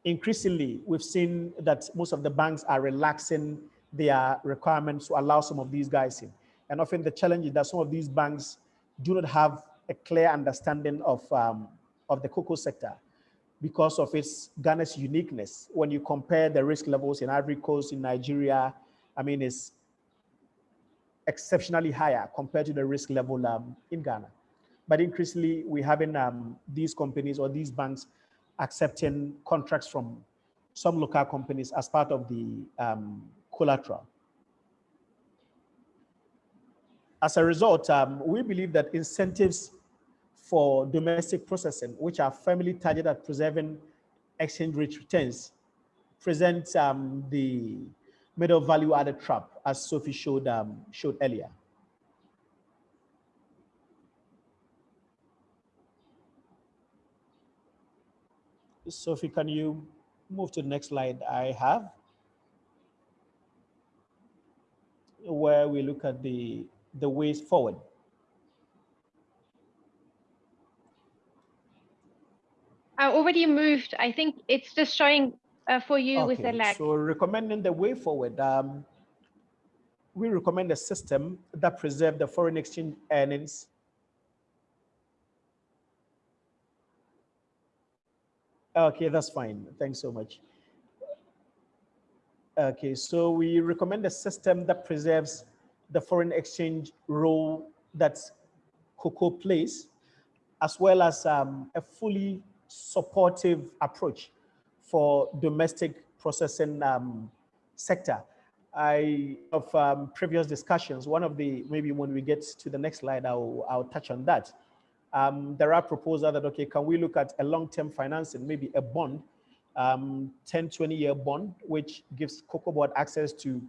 Increasingly, we've seen that most of the banks are relaxing their requirements to allow some of these guys in. And often the challenge is that some of these banks do not have a clear understanding of, um, of the cocoa sector because of its Ghana's uniqueness. When you compare the risk levels in Ivory Coast, in Nigeria, I mean, it's exceptionally higher compared to the risk level um, in Ghana. But increasingly, we're having um, these companies or these banks accepting contracts from some local companies as part of the um, collateral. As a result, um, we believe that incentives for domestic processing, which are firmly targeted at preserving exchange rate returns, present um, the middle value added trap, as Sophie showed, um, showed earlier. Sophie, can you move to the next slide I have? Where we look at the, the ways forward. I already moved. I think it's just showing uh, for you okay. with the lag. So recommending the way forward, um, we recommend a system that preserves the foreign exchange earnings Okay, that's fine. Thanks so much. Okay, so we recommend a system that preserves the foreign exchange role that cocoa plays, as well as um, a fully supportive approach for domestic processing um, sector. I of um, previous discussions, one of the, maybe when we get to the next slide, I'll, I'll touch on that um, there are proposals that, okay, can we look at a long-term financing, maybe a bond, um, 10, 20 year bond, which gives Cocoa Board access to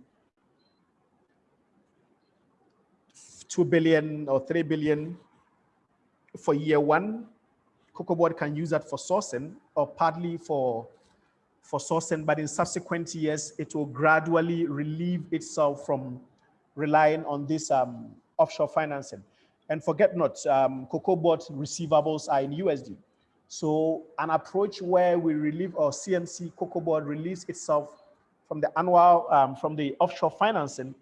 2 billion or 3 billion for year one. Cocoa Board can use that for sourcing or partly for, for sourcing, but in subsequent years, it will gradually relieve itself from relying on this um, offshore financing. And forget not, um, Cocoa Board receivables are in USD. So an approach where we relieve or CMC Cocoa Board release itself from the annual, um, from the offshore financing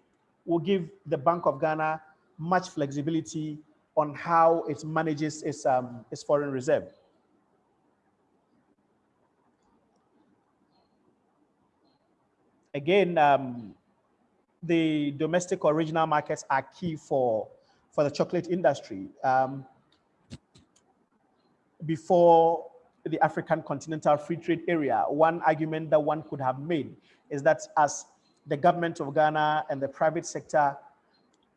will give the Bank of Ghana much flexibility on how it manages its, um, its foreign reserve. Again, um, the domestic or regional markets are key for for the chocolate industry. Um, before the African Continental Free Trade Area, one argument that one could have made is that as the government of Ghana and the private sector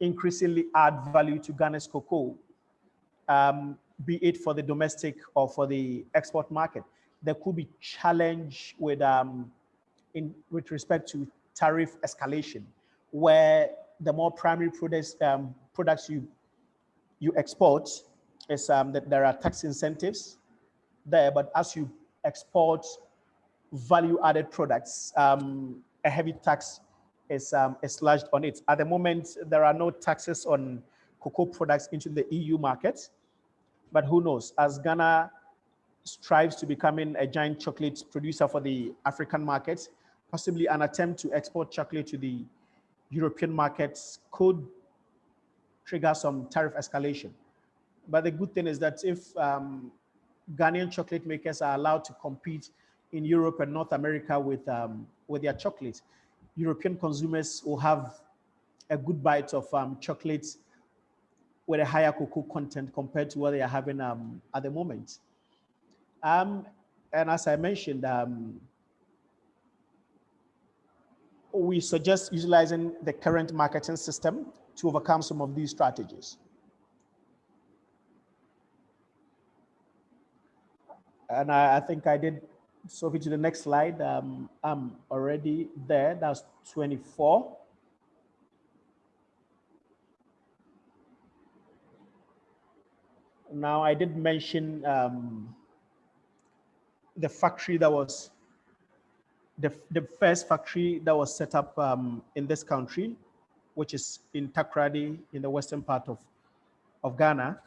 increasingly add value to Ghana's cocoa, um, be it for the domestic or for the export market, there could be challenge with um, in with respect to tariff escalation, where the more primary products um, products you you export is um, that there are tax incentives there, but as you export value added products, um, a heavy tax is, um, is on it. At the moment, there are no taxes on cocoa products into the EU market, but who knows, as Ghana strives to becoming a giant chocolate producer for the African market, possibly an attempt to export chocolate to the European markets could trigger some tariff escalation. But the good thing is that if um, Ghanaian chocolate makers are allowed to compete in Europe and North America with, um, with their chocolate, European consumers will have a good bite of um, chocolate with a higher cocoa content compared to what they are having um, at the moment. Um, and as I mentioned, um, we suggest utilizing the current marketing system to overcome some of these strategies. And I, I think I did, Sophie, to the next slide. Um, I'm already there, that's 24. Now, I did mention um, the factory that was the, the first factory that was set up um, in this country, which is in Takoradi in the western part of, of Ghana.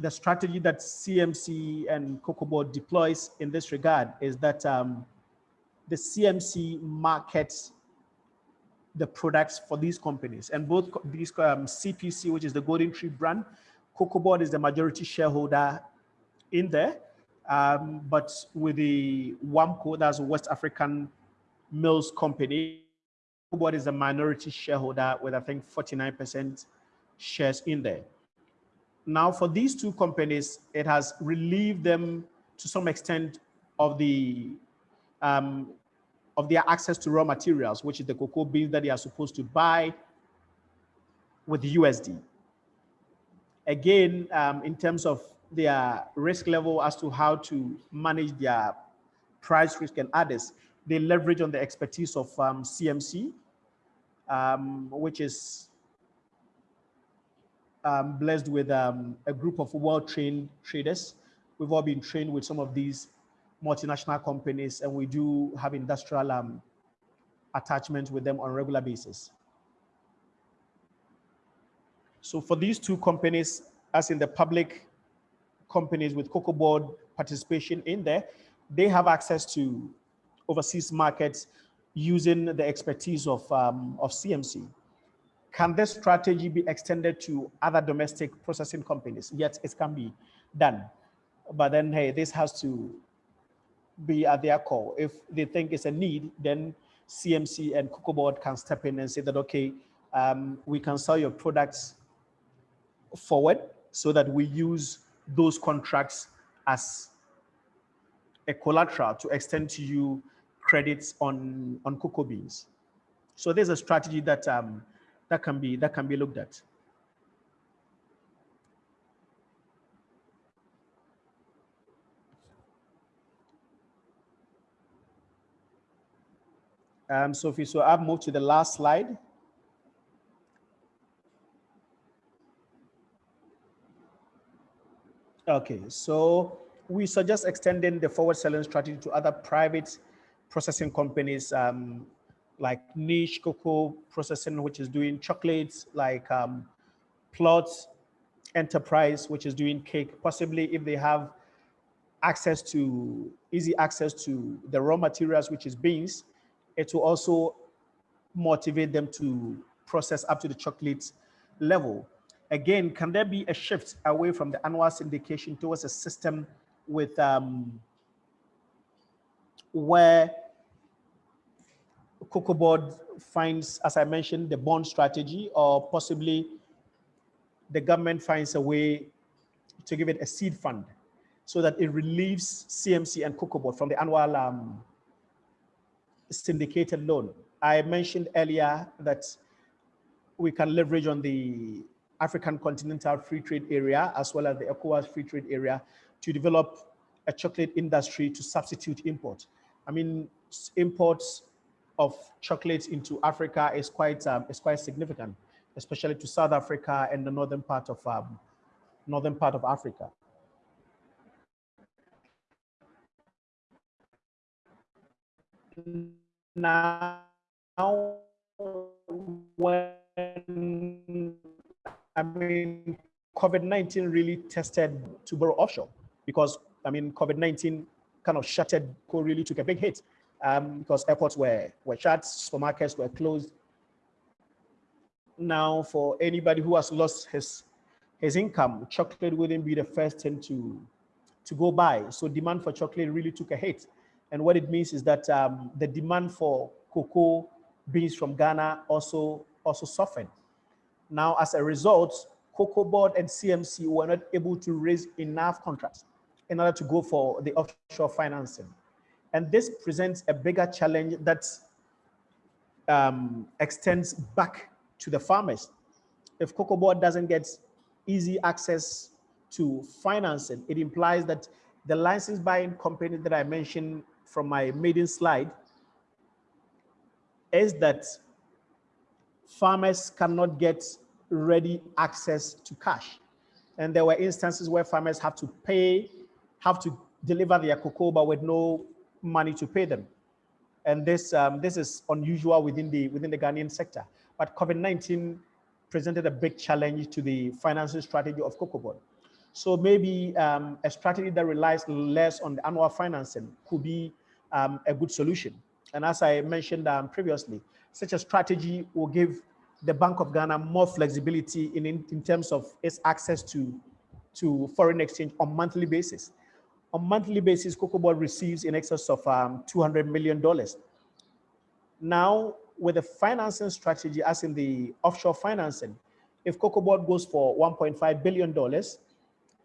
The strategy that CMC and COCOBOD deploys in this regard is that um, the CMC markets the products for these companies and both these um, CPC, which is the Golden Tree brand, COCOBOD is the majority shareholder in there um, but with the WAMCO, that's West African Mills Company, what is a minority shareholder with I think 49% shares in there. Now for these two companies, it has relieved them to some extent of the um, of their access to raw materials, which is the cocoa beans that they are supposed to buy with USD. Again, um, in terms of their risk level as to how to manage their price risk and others. They leverage on the expertise of um, CMC, um, which is um, blessed with um, a group of well-trained traders. We've all been trained with some of these multinational companies and we do have industrial um, attachment with them on a regular basis. So for these two companies, as in the public companies with cocoa board participation in there, they have access to overseas markets using the expertise of, um, of CMC. Can this strategy be extended to other domestic processing companies? Yes, it can be done. But then, hey, this has to be at their call. If they think it's a need, then CMC and Cocoa Board can step in and say that, okay, um, we can sell your products forward so that we use those contracts as a collateral to extend to you credits on on cocoa beans. So there's a strategy that um, that can be that can be looked at. Um, Sophie, so I've moved to the last slide. Okay, so we suggest extending the forward selling strategy to other private processing companies um, like niche cocoa processing, which is doing chocolates, like um, Plot Enterprise, which is doing cake, possibly if they have access to, easy access to the raw materials, which is beans, it will also motivate them to process up to the chocolate level. Again, can there be a shift away from the annual syndication towards a system with um, where COCOBOD finds, as I mentioned, the bond strategy, or possibly the government finds a way to give it a seed fund so that it relieves CMC and COCOBOD from the annual um, syndicated loan. I mentioned earlier that we can leverage on the African Continental Free Trade Area, as well as the ECOWAS Free Trade Area, to develop a chocolate industry to substitute import. I mean, imports of chocolate into Africa is quite um, is quite significant, especially to South Africa and the northern part of um, northern part of Africa. Now, when I mean, COVID-19 really tested to borrow offshore because, I mean, COVID-19 kind of shuttered, really took a big hit um, because airports were, were shut, supermarkets were closed. Now, for anybody who has lost his, his income, chocolate wouldn't be the first thing to, to go by. So demand for chocolate really took a hit. And what it means is that um, the demand for cocoa beans from Ghana also, also softened. Now, as a result, COCOBOD and CMC were not able to raise enough contracts in order to go for the offshore financing. And this presents a bigger challenge that um, extends back to the farmers. If Cocoa Board doesn't get easy access to financing, it implies that the license buying company that I mentioned from my maiden slide is that farmers cannot get ready access to cash. And there were instances where farmers have to pay, have to deliver their cocoa, but with no money to pay them. And this, um, this is unusual within the, within the Ghanaian sector. But COVID-19 presented a big challenge to the financing strategy of Cocoa Board. So maybe um, a strategy that relies less on the annual financing could be um, a good solution. And as I mentioned um, previously, such a strategy will give the Bank of Ghana more flexibility in, in, in terms of its access to, to foreign exchange on monthly basis. On monthly basis, Cocoa Board receives in excess of um, $200 million. Now, with the financing strategy, as in the offshore financing, if Cocoa Board goes for $1.5 billion,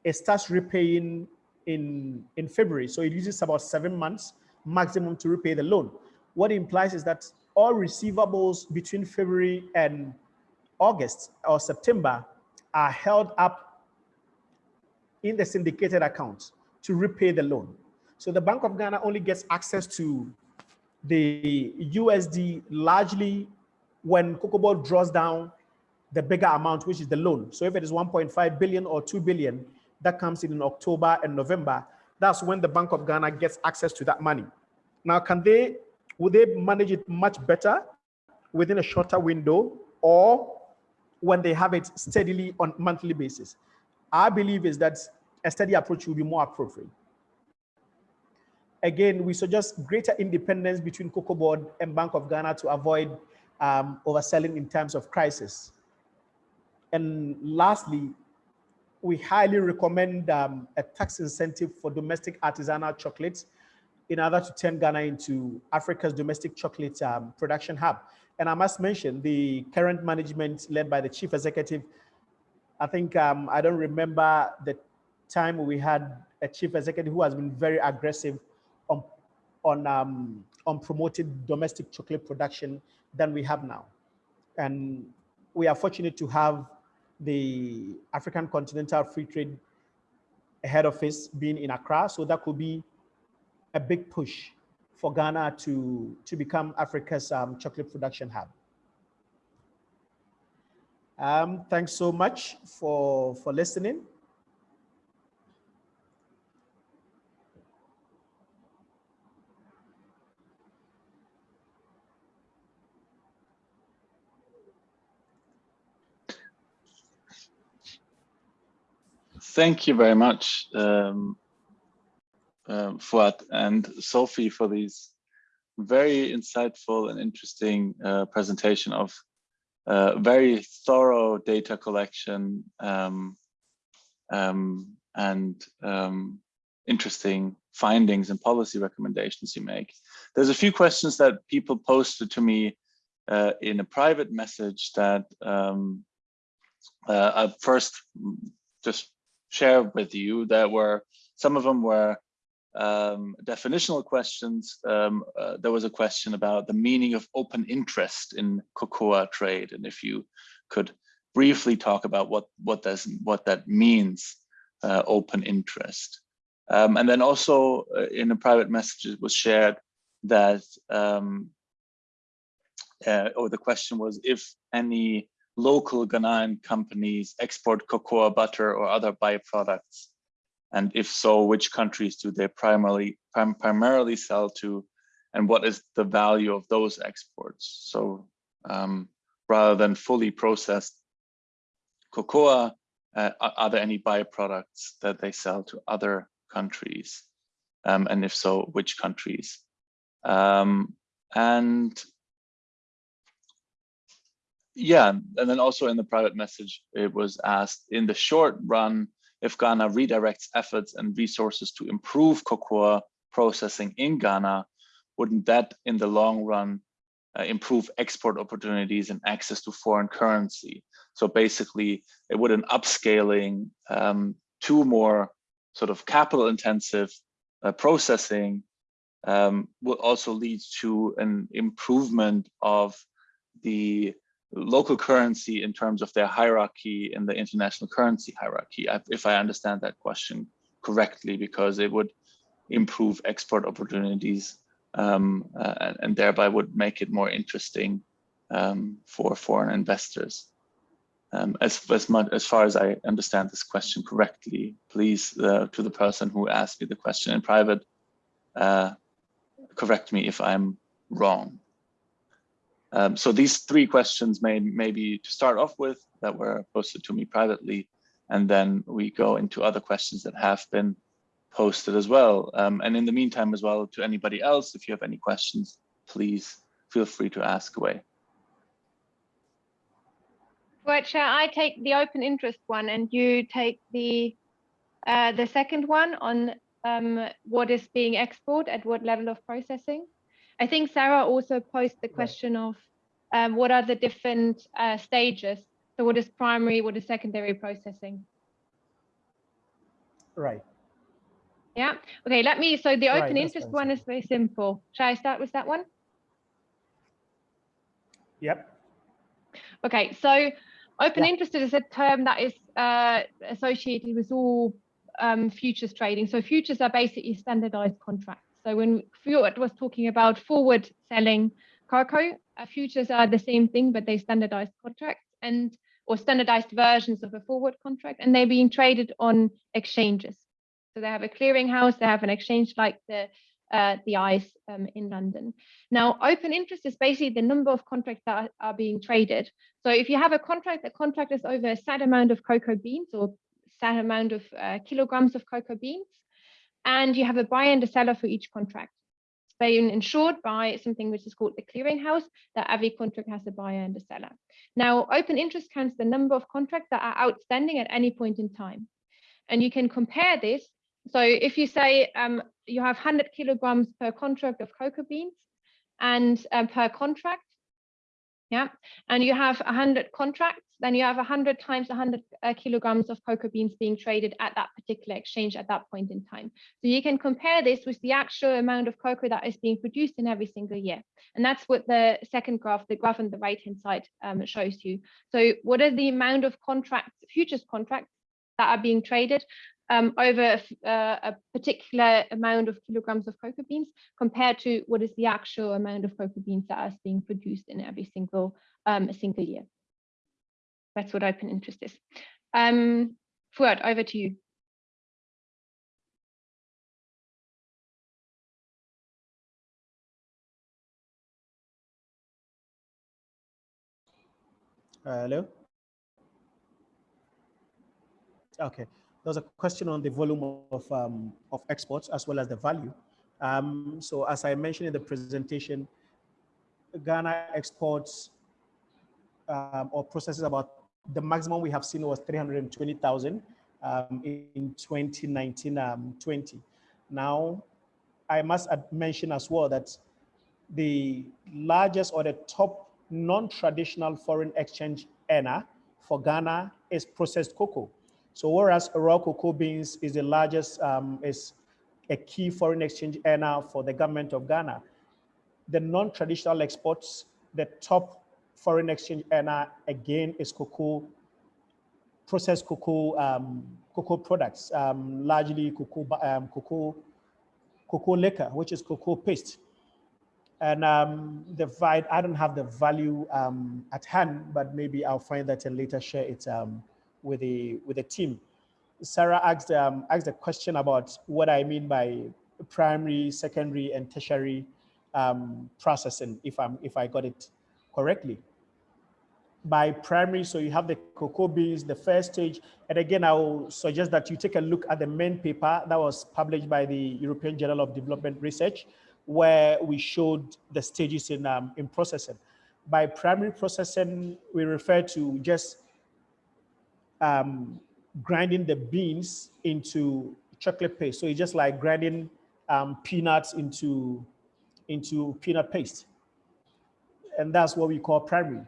it starts repaying in, in February. So it uses about seven months maximum to repay the loan. What it implies is that all receivables between February and August or September are held up in the syndicated account to repay the loan. So the Bank of Ghana only gets access to the USD largely when Cocoa draws down the bigger amount, which is the loan. So if it is 1.5 billion or 2 billion, that comes in in October and November. That's when the Bank of Ghana gets access to that money. Now, can they, would they manage it much better within a shorter window or when they have it steadily on monthly basis? I believe is that a steady approach will be more appropriate. Again, we suggest greater independence between Cocoa Board and Bank of Ghana to avoid um, overselling in times of crisis. And lastly, we highly recommend um, a tax incentive for domestic artisanal chocolates in order to turn Ghana into Africa's domestic chocolate um, production hub. And I must mention the current management led by the chief executive. I think um, I don't remember the time we had a chief executive who has been very aggressive on on um, on promoting domestic chocolate production than we have now. And we are fortunate to have the African Continental Free Trade head office being in Accra. So that could be a big push for Ghana to, to become Africa's um, chocolate production hub. Um, thanks so much for, for listening. Thank you very much, um, uh, Fuad and Sophie for these very insightful and interesting uh, presentation of uh, very thorough data collection um, um, and um, interesting findings and policy recommendations you make. There's a few questions that people posted to me uh, in a private message that um, uh, I first just share with you that were some of them were um, definitional questions. Um, uh, there was a question about the meaning of open interest in cocoa trade, and if you could briefly talk about what what does what that means, uh, open interest. Um, and then also uh, in a private message it was shared that, um, uh, or the question was if any local Ghanaian companies export cocoa butter or other byproducts? And if so, which countries do they primarily prim primarily sell to? And what is the value of those exports? So um, rather than fully processed cocoa, uh, are there any byproducts that they sell to other countries? Um, and if so, which countries? Um, and yeah, and then also in the private message, it was asked in the short run, if Ghana redirects efforts and resources to improve cocoa processing in Ghana, wouldn't that in the long run uh, improve export opportunities and access to foreign currency? So basically, it would an upscaling um, to more sort of capital intensive uh, processing um, also lead to an improvement of the local currency in terms of their hierarchy in the international currency hierarchy, if I understand that question correctly, because it would improve export opportunities um, uh, and, thereby would make it more interesting um, for foreign investors. Um, as, as, much, as far as I understand this question correctly, please, uh, to the person who asked me the question in private, uh, correct me if I'm wrong. Um, so these three questions may maybe to start off with that were posted to me privately, and then we go into other questions that have been posted as well. Um, and in the meantime as well to anybody else, if you have any questions, please feel free to ask away. Well, shall I take the open interest one and you take the uh, the second one on um, what is being exported at what level of processing? I think Sara also posed the question of um, what are the different uh, stages? So what is primary, what is secondary processing? Right. Yeah. Okay, let me, so the open right, interest one is very simple. Shall I start with that one? Yep. Okay, so open yeah. interest is a term that is uh, associated with all um, futures trading. So futures are basically standardized contracts. So when Fuad was talking about forward selling cocoa, uh, futures are the same thing, but they standardized contracts and or standardized versions of a forward contract, and they're being traded on exchanges. So they have a clearinghouse, they have an exchange like the uh, the ICE um, in London. Now, open interest is basically the number of contracts that are, are, being traded. So if you have a contract, the contract is over a set amount of cocoa beans or set amount of uh, kilograms of cocoa beans, and you have a buyer and a seller for each contract. Being insured by something which is called the clearinghouse, that every contract has a buyer and a seller. Now, open interest counts the number of contracts that are outstanding at any point in time. And you can compare this. So if you say um, you have 100 kilograms per contract of cocoa beans and um, per contract, yeah, and you have 100 contracts, then you have 100 times 100 uh, kilograms of cocoa beans being traded at that particular exchange at that point in time. So you can compare this with the actual amount of cocoa that is being produced in every single year. And that's what the second graph, the graph on the right-hand side um, shows you. So what are the amount of contracts, futures contracts that are being traded um, over a, uh, a, particular amount of kilograms of cocoa beans compared to what is the actual amount of cocoa beans that is being produced in every single um, single year. That's what open interest is. Um, Fuad, over to you. hello. Okay there was a question on the volume of, um, of exports as well as the value. Um, so as I mentioned in the presentation, Ghana exports um, or processes about the maximum we have seen was 320,000 um, in 2019-20. Um, now, I must mention as well that the largest or the top non-traditional foreign exchange earner for Ghana is processed cocoa. So whereas raw cocoa beans is the largest, um, is a key foreign exchange earner for the government of Ghana, the non-traditional exports, the top foreign exchange earner again is cocoa, processed cocoa, um, cocoa products, um, largely cocoa, um, cocoa, cocoa liquor, which is cocoa paste. And um, the I don't have the value um, at hand, but maybe I'll find that and later share it with the with the team. Sara asked um, asked a question about what I mean by primary, secondary, and tertiary um, processing. If I'm if I got it correctly. By primary, so you have the cocoa beans, the first stage, and again, I will suggest that you take a look at the main paper that was published by the European Journal of Development Research, where we showed the stages in um, in processing. By primary processing, we refer to just um, grinding the beans into chocolate paste. So it's just like grinding um, peanuts into, into peanut paste. And that's what we call primary.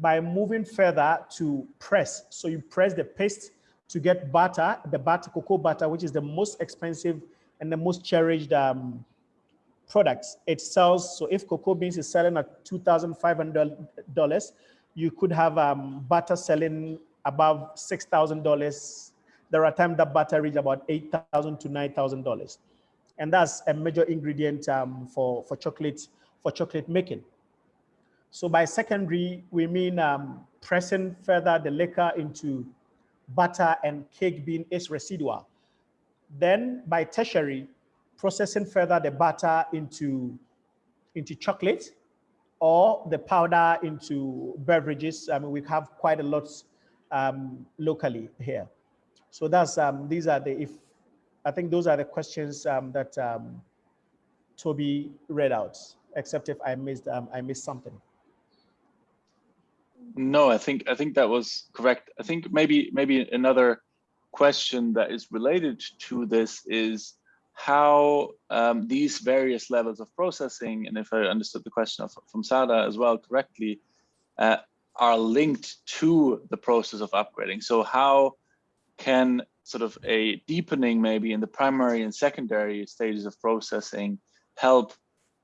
By moving further to press, so you press the paste to get butter, the butter, cocoa butter, which is the most expensive and the most cherished um, products, it sells, so if cocoa beans is selling at $2,500, you could have um, butter selling above $6,000. There are times that butter reach about $8,000 to $9,000. And that's a major ingredient um, for, for chocolate, for chocolate making. So by secondary, we mean um, pressing further the liquor into butter and cake bean is residual. Then by tertiary, processing further the butter into, into chocolate or the powder into beverages. I mean, we have quite a lot um, locally here. So that's, um, these are the, if, I think those are the questions um, that um, Toby read out, except if I missed, um, I missed something. No, I think I think that was correct. I think maybe maybe another question that is related to this is how um, these various levels of processing, and if I understood the question of, from Sara as well correctly, uh, are linked to the process of upgrading. So how can sort of a deepening maybe in the primary and secondary stages of processing help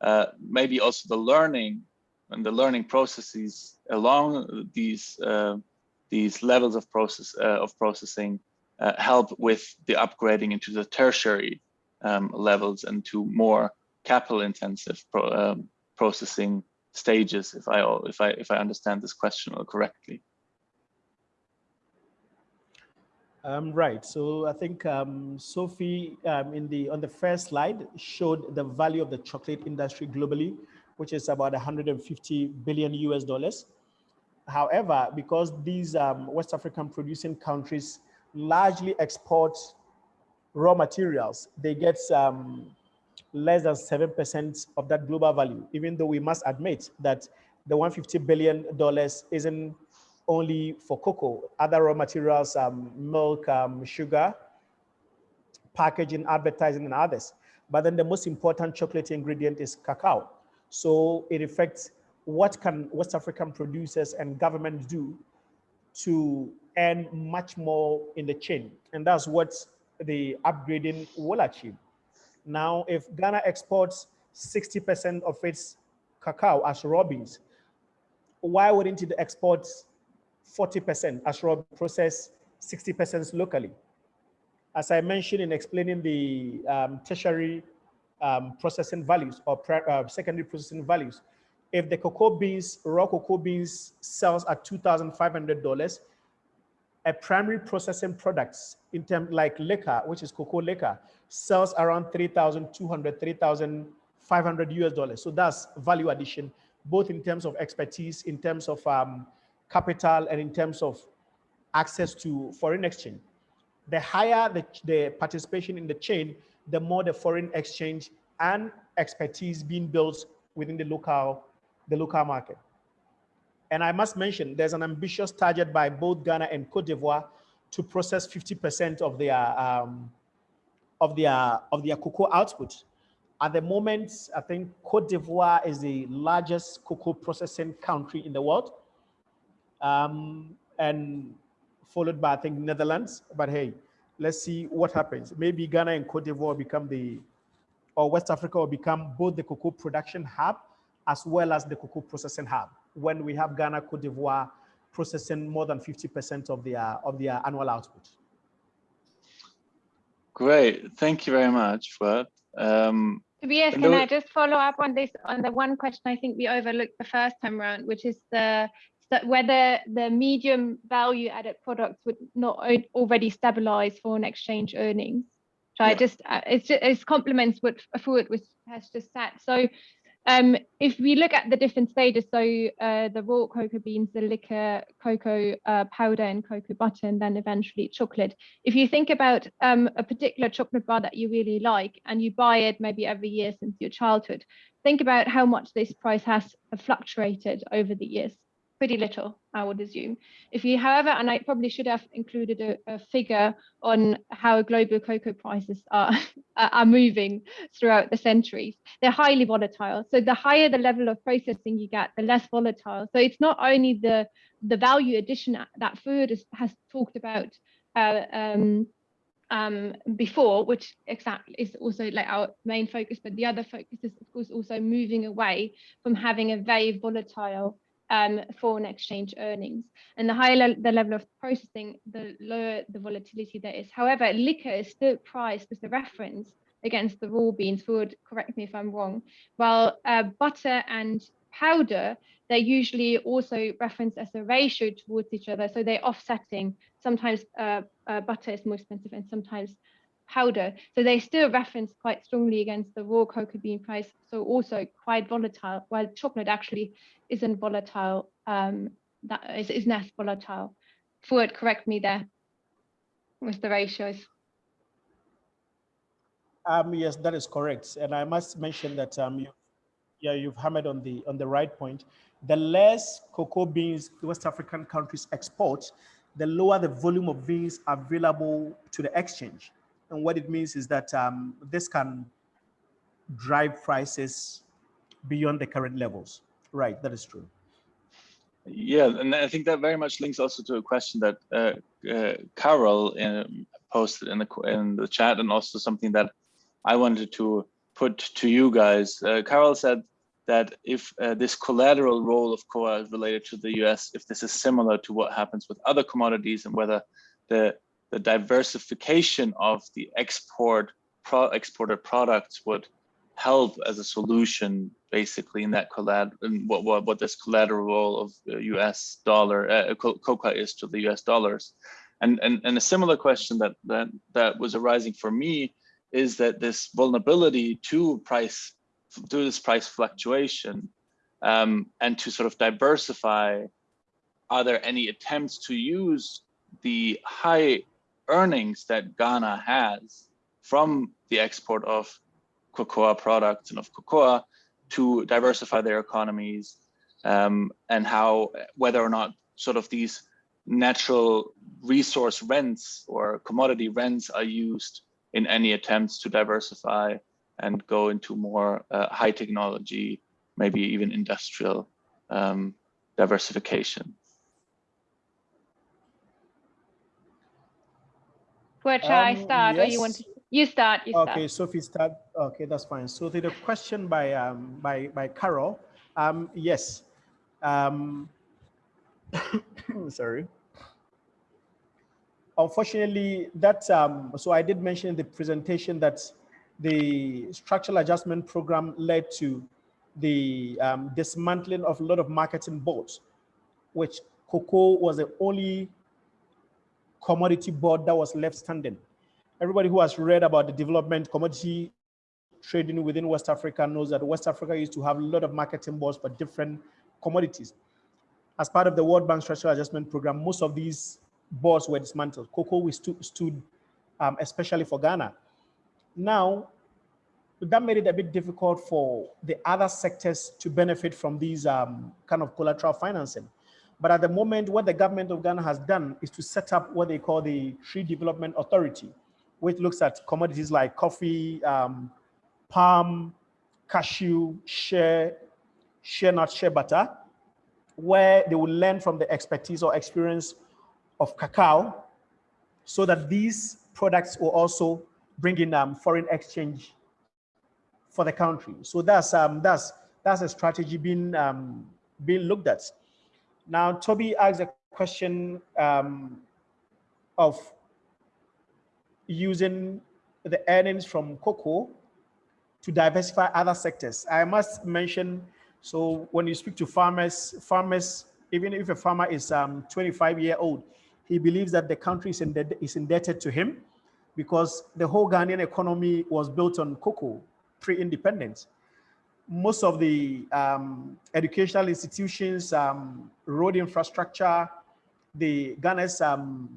uh, maybe also the learning and the learning processes along these uh, these levels of process uh, of processing uh, help with the upgrading into the tertiary um, levels and to more capital intensive pro, um, processing stages if i if i if i understand this question correctly um, right. So I think um, Sophie um, in the on the first slide showed the value of the chocolate industry globally, which is about 150 billion US dollars. However, because these um, West African producing countries largely export raw materials, they get um, less than 7% of that global value, even though we must admit that the 150 billion dollars isn't only for cocoa, other raw materials, um, milk, um, sugar, packaging, advertising, and others. But then the most important chocolate ingredient is cacao. So it affects what can West African producers and governments do to earn much more in the chain. And that's what the upgrading will achieve. Now, if Ghana exports 60% of its cacao as raw beans, why wouldn't it export 40% as raw process, 60% locally? As I mentioned in explaining the um, tertiary um, processing values or uh, secondary processing values, if the cocoa beans, raw cocoa beans sells at $2,500, a primary processing products in terms like liquor, which is cocoa liquor, sells around 3,200, 3,500 US dollars. So that's value addition, both in terms of expertise, in terms of um, capital, and in terms of access to foreign exchange. The higher the, the participation in the chain, the more the foreign exchange and expertise being built within the local, the local market. And I must mention, there's an ambitious target by both Ghana and Cote d'Ivoire to process 50% of their um, of their of their cocoa output. At the moment, I think Cote d'Ivoire is the largest cocoa processing country in the world, um, and followed by I think Netherlands. But hey, let's see what happens. Maybe Ghana and Cote d'Ivoire become the, or West Africa will become both the cocoa production hub as well as the cocoa processing hub. When we have Ghana, Cote d'Ivoire processing more than 50% of their, of their annual output. Great, thank you very much for that. Um, Tobias, can I just follow up on this, on the one question I think we overlooked the first time around, which is the that whether the medium value added products would not already stabilize foreign exchange earnings. So yeah. I just, uh, it's, just, it's complements what Fuad was has just said. So um, if we look at the different stages, so uh, the raw cocoa beans, the liquor, cocoa uh, powder and cocoa butter, and then eventually chocolate. If you think about um, a particular chocolate bar that you really like and you buy it maybe every year since your childhood, think about how much this price has fluctuated over the years pretty little, I would assume. If you, however, and I probably should have included a, a figure on how global cocoa prices are, [LAUGHS] are moving throughout the centuries. They're highly volatile. So the higher the level of processing you get, the less volatile. So it's not only the, the value addition that Fuad has talked about uh, um, um, before, which exactly is also like our main focus, but the other focus is of course also moving away from having a very volatile um, foreign exchange earnings. And the higher le the level of processing, the lower the volatility there is. However, liquor is still priced as a reference against the raw beans, would correct me if I'm wrong, while uh, butter and powder, they're usually also referenced as a ratio towards each other. So they're offsetting. Sometimes uh, uh, butter is more expensive and sometimes powder. So they still reference quite strongly against the raw cocoa bean price. So also quite volatile, while chocolate actually isn't volatile, um, that is, is less volatile. Fuad, correct me there with the ratios. Um, yes, that is correct. And I must mention that um, you, yeah, you've hammered on the on the right point. The less cocoa beans West African countries export, the lower the volume of beans available to the exchange. And what it means is that um, this can drive prices beyond the current levels. Right, that is true. Yeah, and I think that very much links also to a question that uh, uh, Carol um, posted in the in the chat, and also something that I wanted to put to you guys. Uh, Carol said that if uh, this collateral role of cocoa related to the US, if this is similar to what happens with other commodities and whether the, the diversification of the export pro exported products would help as a solution basically in that collateral what, what, what this collateral role of the US dollar uh, cocoa is to the US dollars. And, and, and a similar question that, that, that was arising for me is that this vulnerability to price, to this price fluctuation, um, and to sort of diversify, are there any attempts to use the high earnings that Ghana has from the export of cocoa products and of cocoa to diversify their economies um, and how whether or not sort of these natural resource rents or commodity rents are used in any attempts to diversify and go into more uh, high technology, maybe even industrial um, diversification. Where shall um, I start yes. or you want to? You start, you start. Okay, Sophie start. Okay, that's fine. So the, the question by um, by by Carol, um, yes. Um, [COUGHS] sorry unfortunately, that um, so I did mention in the presentation that the structural adjustment program led to the um, dismantling of a lot of marketing boards, which cocoa was the only commodity board that was left standing. Everybody who has read about the development commodity trading within West Africa knows that West Africa used to have a lot of marketing boards for different commodities. As part of the World Bank Structural Adjustment Program, most of these boards were dismantled. Cocoa we stu stood, um, especially for Ghana. Now, that made it a bit difficult for the other sectors to benefit from these um, kind of collateral financing. But at the moment, what the government of Ghana has done is to set up what they call the Tree Development Authority, which looks at commodities like coffee, um, palm, cashew, shea, shea nut, shea butter, where they will learn from the expertise or experience of cacao so that these products will also bring in um, foreign exchange for the country. So that's um, that's that's a strategy being um, being looked at. Now, Toby asked a question um, of using the earnings from cocoa to diversify other sectors. I must mention, so when you speak to farmers, farmers, even if a farmer is um, 25 year old, he believes that the country is, indebted, is indebted to him because the whole Ghanaian economy was built on cocoa pre-independence. Most of the um, educational institutions, um, road infrastructure, the Ghana's um,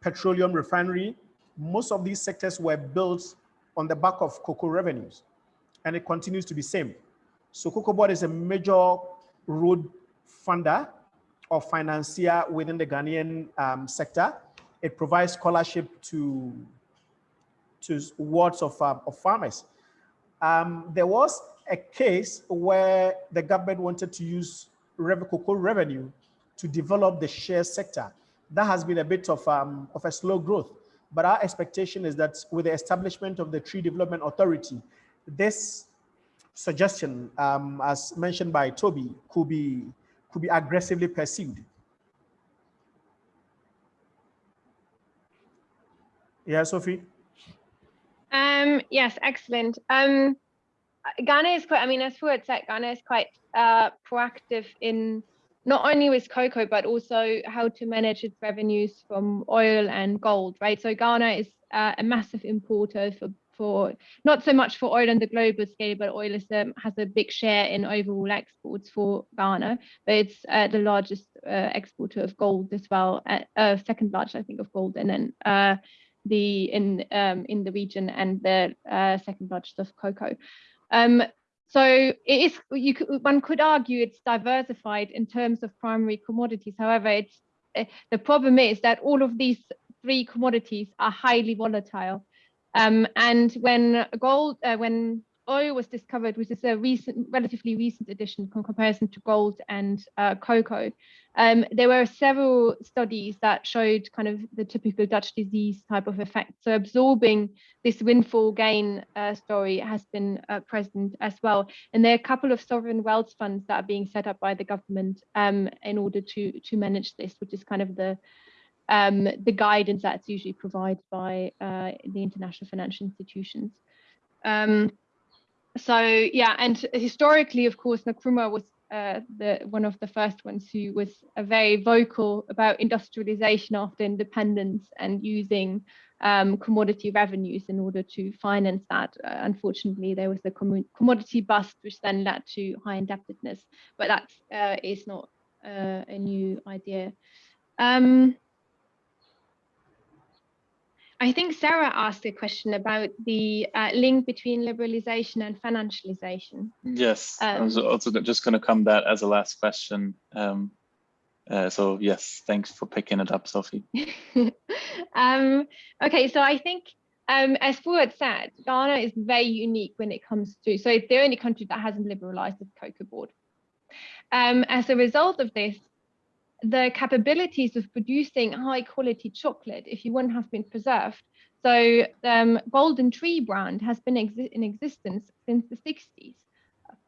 petroleum refinery, most of these sectors were built on the back of cocoa revenues, and it continues to be same. So Cocoa Board is a major road funder or financier within the Ghanaian um, sector. It provides scholarship to, to wards of, um, of farmers. Um, there was a case where the government wanted to use revenue to develop the shea sector. That has been a bit of, um, of a slow growth. But our expectation is that with the establishment of the Tree Development Authority, this suggestion, um, as mentioned by Toby, could be could be aggressively pursued. Yeah, Sophie. Um, yes, excellent. Um, Ghana is quite, I mean, as Fuad said, Ghana is quite uh, proactive in not only with cocoa, but also how to manage its revenues from oil and gold, right? So Ghana is uh, a massive importer for, for not so much for oil on the global scale, but oil is, um, has a big share in overall exports for Ghana, but it's uh, the largest uh, exporter of gold as well, uh, uh, second largest, I think, of gold, and then uh, the in um, in the region and the second largest of cocoa. Um, so it is, you could, one could argue it's diversified in terms of primary commodities. However, it's uh, the problem is that all of these three commodities are highly volatile. Um, and when gold, uh, when oil was discovered, which is a recent, relatively recent addition in comparison to gold and uh, cocoa. Um, there were several studies that showed kind of the typical Dutch disease type of effect. So absorbing this windfall gain uh, story has been uh, present as well. And there are a couple of sovereign wealth funds that are being set up by the government um, in order to, to manage this, which is kind of the um, the guidance that's usually provided by uh, the international financial institutions. Um, so yeah, and historically, of course, Nkrumah was uh, the one of the first ones who was very vocal about industrialization after independence and using um, commodity revenues in order to finance that. Uh, unfortunately, there was a com commodity bust, which then led to high indebtedness, but that uh, is not uh, a new idea. Um, I think Sara asked a question about the uh, link between liberalization and financialization. Yes, um, I was also just going to come that as a last question. Um, uh, so yes, thanks for picking it up, Sophie. [LAUGHS] um, okay, so I think um, as Fuad said, Ghana is very unique when it comes to, so it's the only country that hasn't liberalized its cocoa board. Um, as a result of this, the capabilities of producing high quality chocolate, if you wouldn't have been preserved. So um, Golden Tree brand has been exi in existence since the 60s.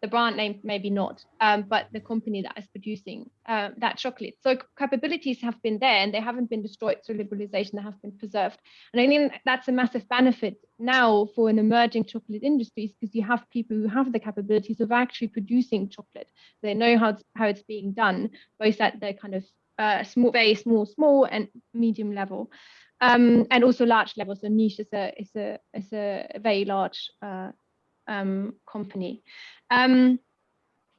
The brand name maybe not, um, but the company that is producing uh, that chocolate. So capabilities have been there and they haven't been destroyed through liberalization, they have been preserved. And I think that's a massive benefit now for an emerging chocolate industries because you have people who have the capabilities of actually producing chocolate. They know how it's, how it's being done, both at the kind of uh, small, very small, small and medium level. Um, and also large levels. So niche is a is a is a very large uh, um, company. Um,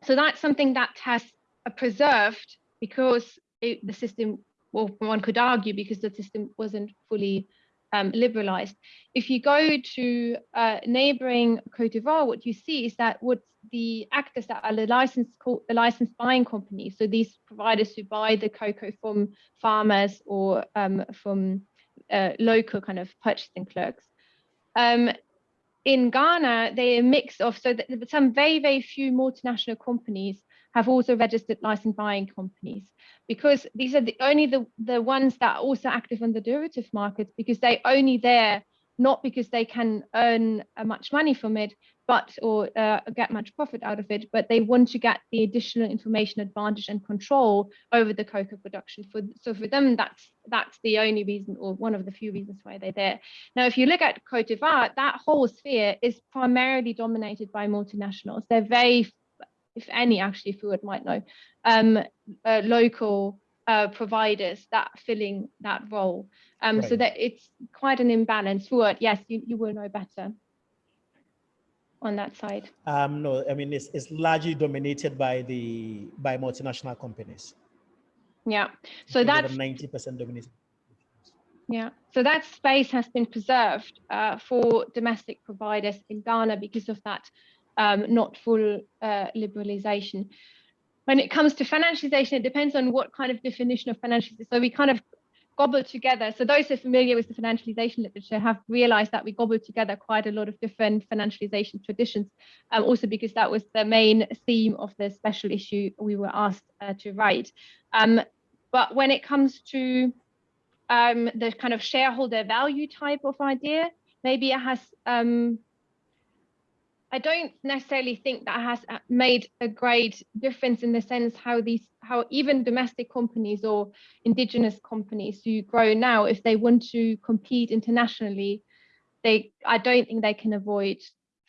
so that's something that has uh, preserved because it, the system, well, one could argue because the system wasn't fully um, liberalized. If you go to uh, neighboring Cote d'Ivoire, what you see is that what the actors that are the licensed the licensed buying companies, so these providers who buy the cocoa from farmers or um, from uh, local kind of purchasing clerks. Um, in Ghana, they're a mix of, so that some very, very few multinational companies have also registered license buying companies because these are the only the, the ones that are also active on the derivative markets because they only there not because they can earn uh, much money from it but or uh, get much profit out of it but they want to get the additional information advantage and control over the cocoa production. For so for them that's that's the only reason or one of the few reasons why they're there. Now if you look at Cote d'Ivoire that whole sphere is primarily dominated by multinationals. They're very if any actually Fuad might know um, uh, local uh, providers that filling that role. Um, right. so that it's quite an imbalance. Fuad yes you, you will know better on that side? Um, no, I mean, it's, it's largely dominated by the by multinational companies. Yeah, so that's 90% dominated. Yeah, so that space has been preserved uh, for domestic providers in Ghana because of that um, not full uh, liberalization. When it comes to financialization, it depends on what kind of definition of financialization. So we kind of gobbled together. So those who are familiar with the financialization literature have realized that we gobbled together quite a lot of different financialization traditions, um, also because that was the main theme of the special issue we were asked uh, to write. Um, but when it comes to um, the kind of shareholder value type of idea. Maybe it has, um, I don't necessarily think that has uh, made a great difference in the sense how these, how even domestic companies or indigenous companies who grow now, if they want to compete internationally, they, I don't think they can avoid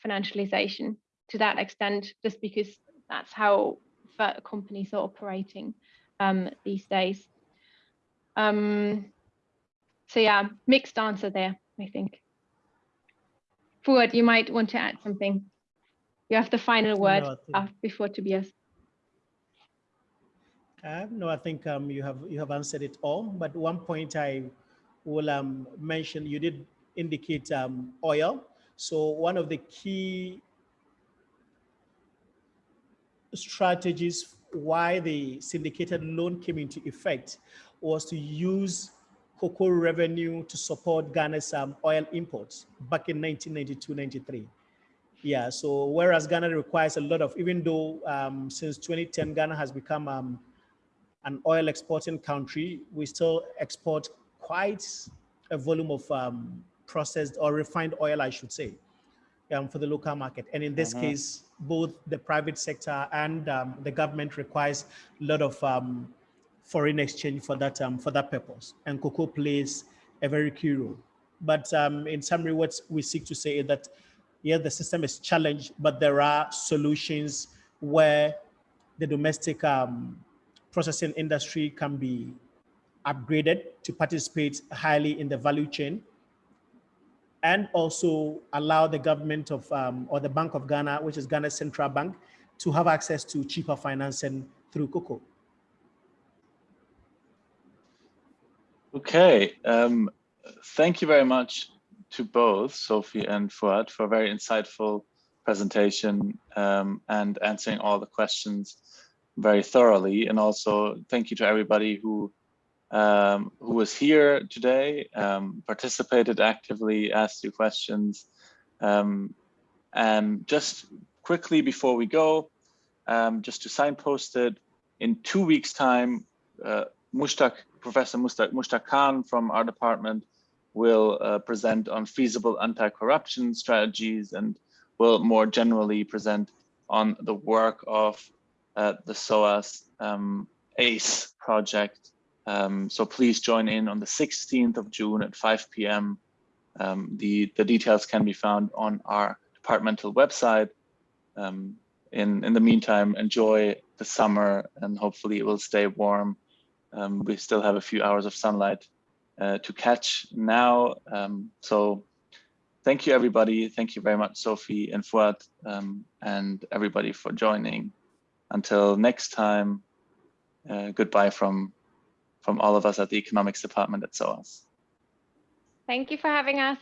financialization to that extent, just because that's how companies are operating um, these days. Um, so yeah, mixed answer there, I think. Fuad, you might want to add something. You have the final word No, think- before Tobias. Uh, no, I think um, you have you have answered it all. But one point I will um, mention, you did indicate um, oil. So one of the key strategies why the syndicated loan came into effect was to use cocoa revenue to support Ghana's um, oil imports back in 1992-93. Yeah, so whereas Ghana requires a lot of, even though um, since 2010 Ghana has become um, an oil exporting country, we still export quite a volume of um, processed or refined oil, I should say, um, for the local market. And in this Mhm. case, both the private sector and um, the government requires a lot of um, foreign exchange for that um, for that purpose. And cocoa plays a very key role. But um, in summary, what we seek to say is that yeah, the system is challenged, but there are solutions where the domestic um, processing industry can be upgraded to participate highly in the value chain and also allow the government of um, or the Bank of Ghana, which is Ghana's central bank, to have access to cheaper financing through cocoa. Okay, um, thank you very much to both Sophie and Fuad for a very insightful presentation um, and answering all the questions very thoroughly. And also thank you to everybody who um, who was here today, um, participated actively, asked you questions. Um, and just quickly before we go, um, just to signpost it, in two weeks time, uh, Mushtaq, Professor Mushtaq, Mushtaq Khan from our department will uh, present on feasible anti-corruption strategies and will more generally present on the work of uh, the SOAS um, ACE project. Um, so please join in on the 16th of June at 5 p.m. Um, the, the details can be found on our departmental website. Um, in, in the meantime, enjoy the summer and hopefully it will stay warm. Um, we still have a few hours of sunlight uh, to catch now. Um, so thank you, everybody. Thank you very much, Sophie and Fuad, um, and everybody for joining. Until next time, uh, goodbye from, from all of us at the economics department at SOAS. Thank you for having us.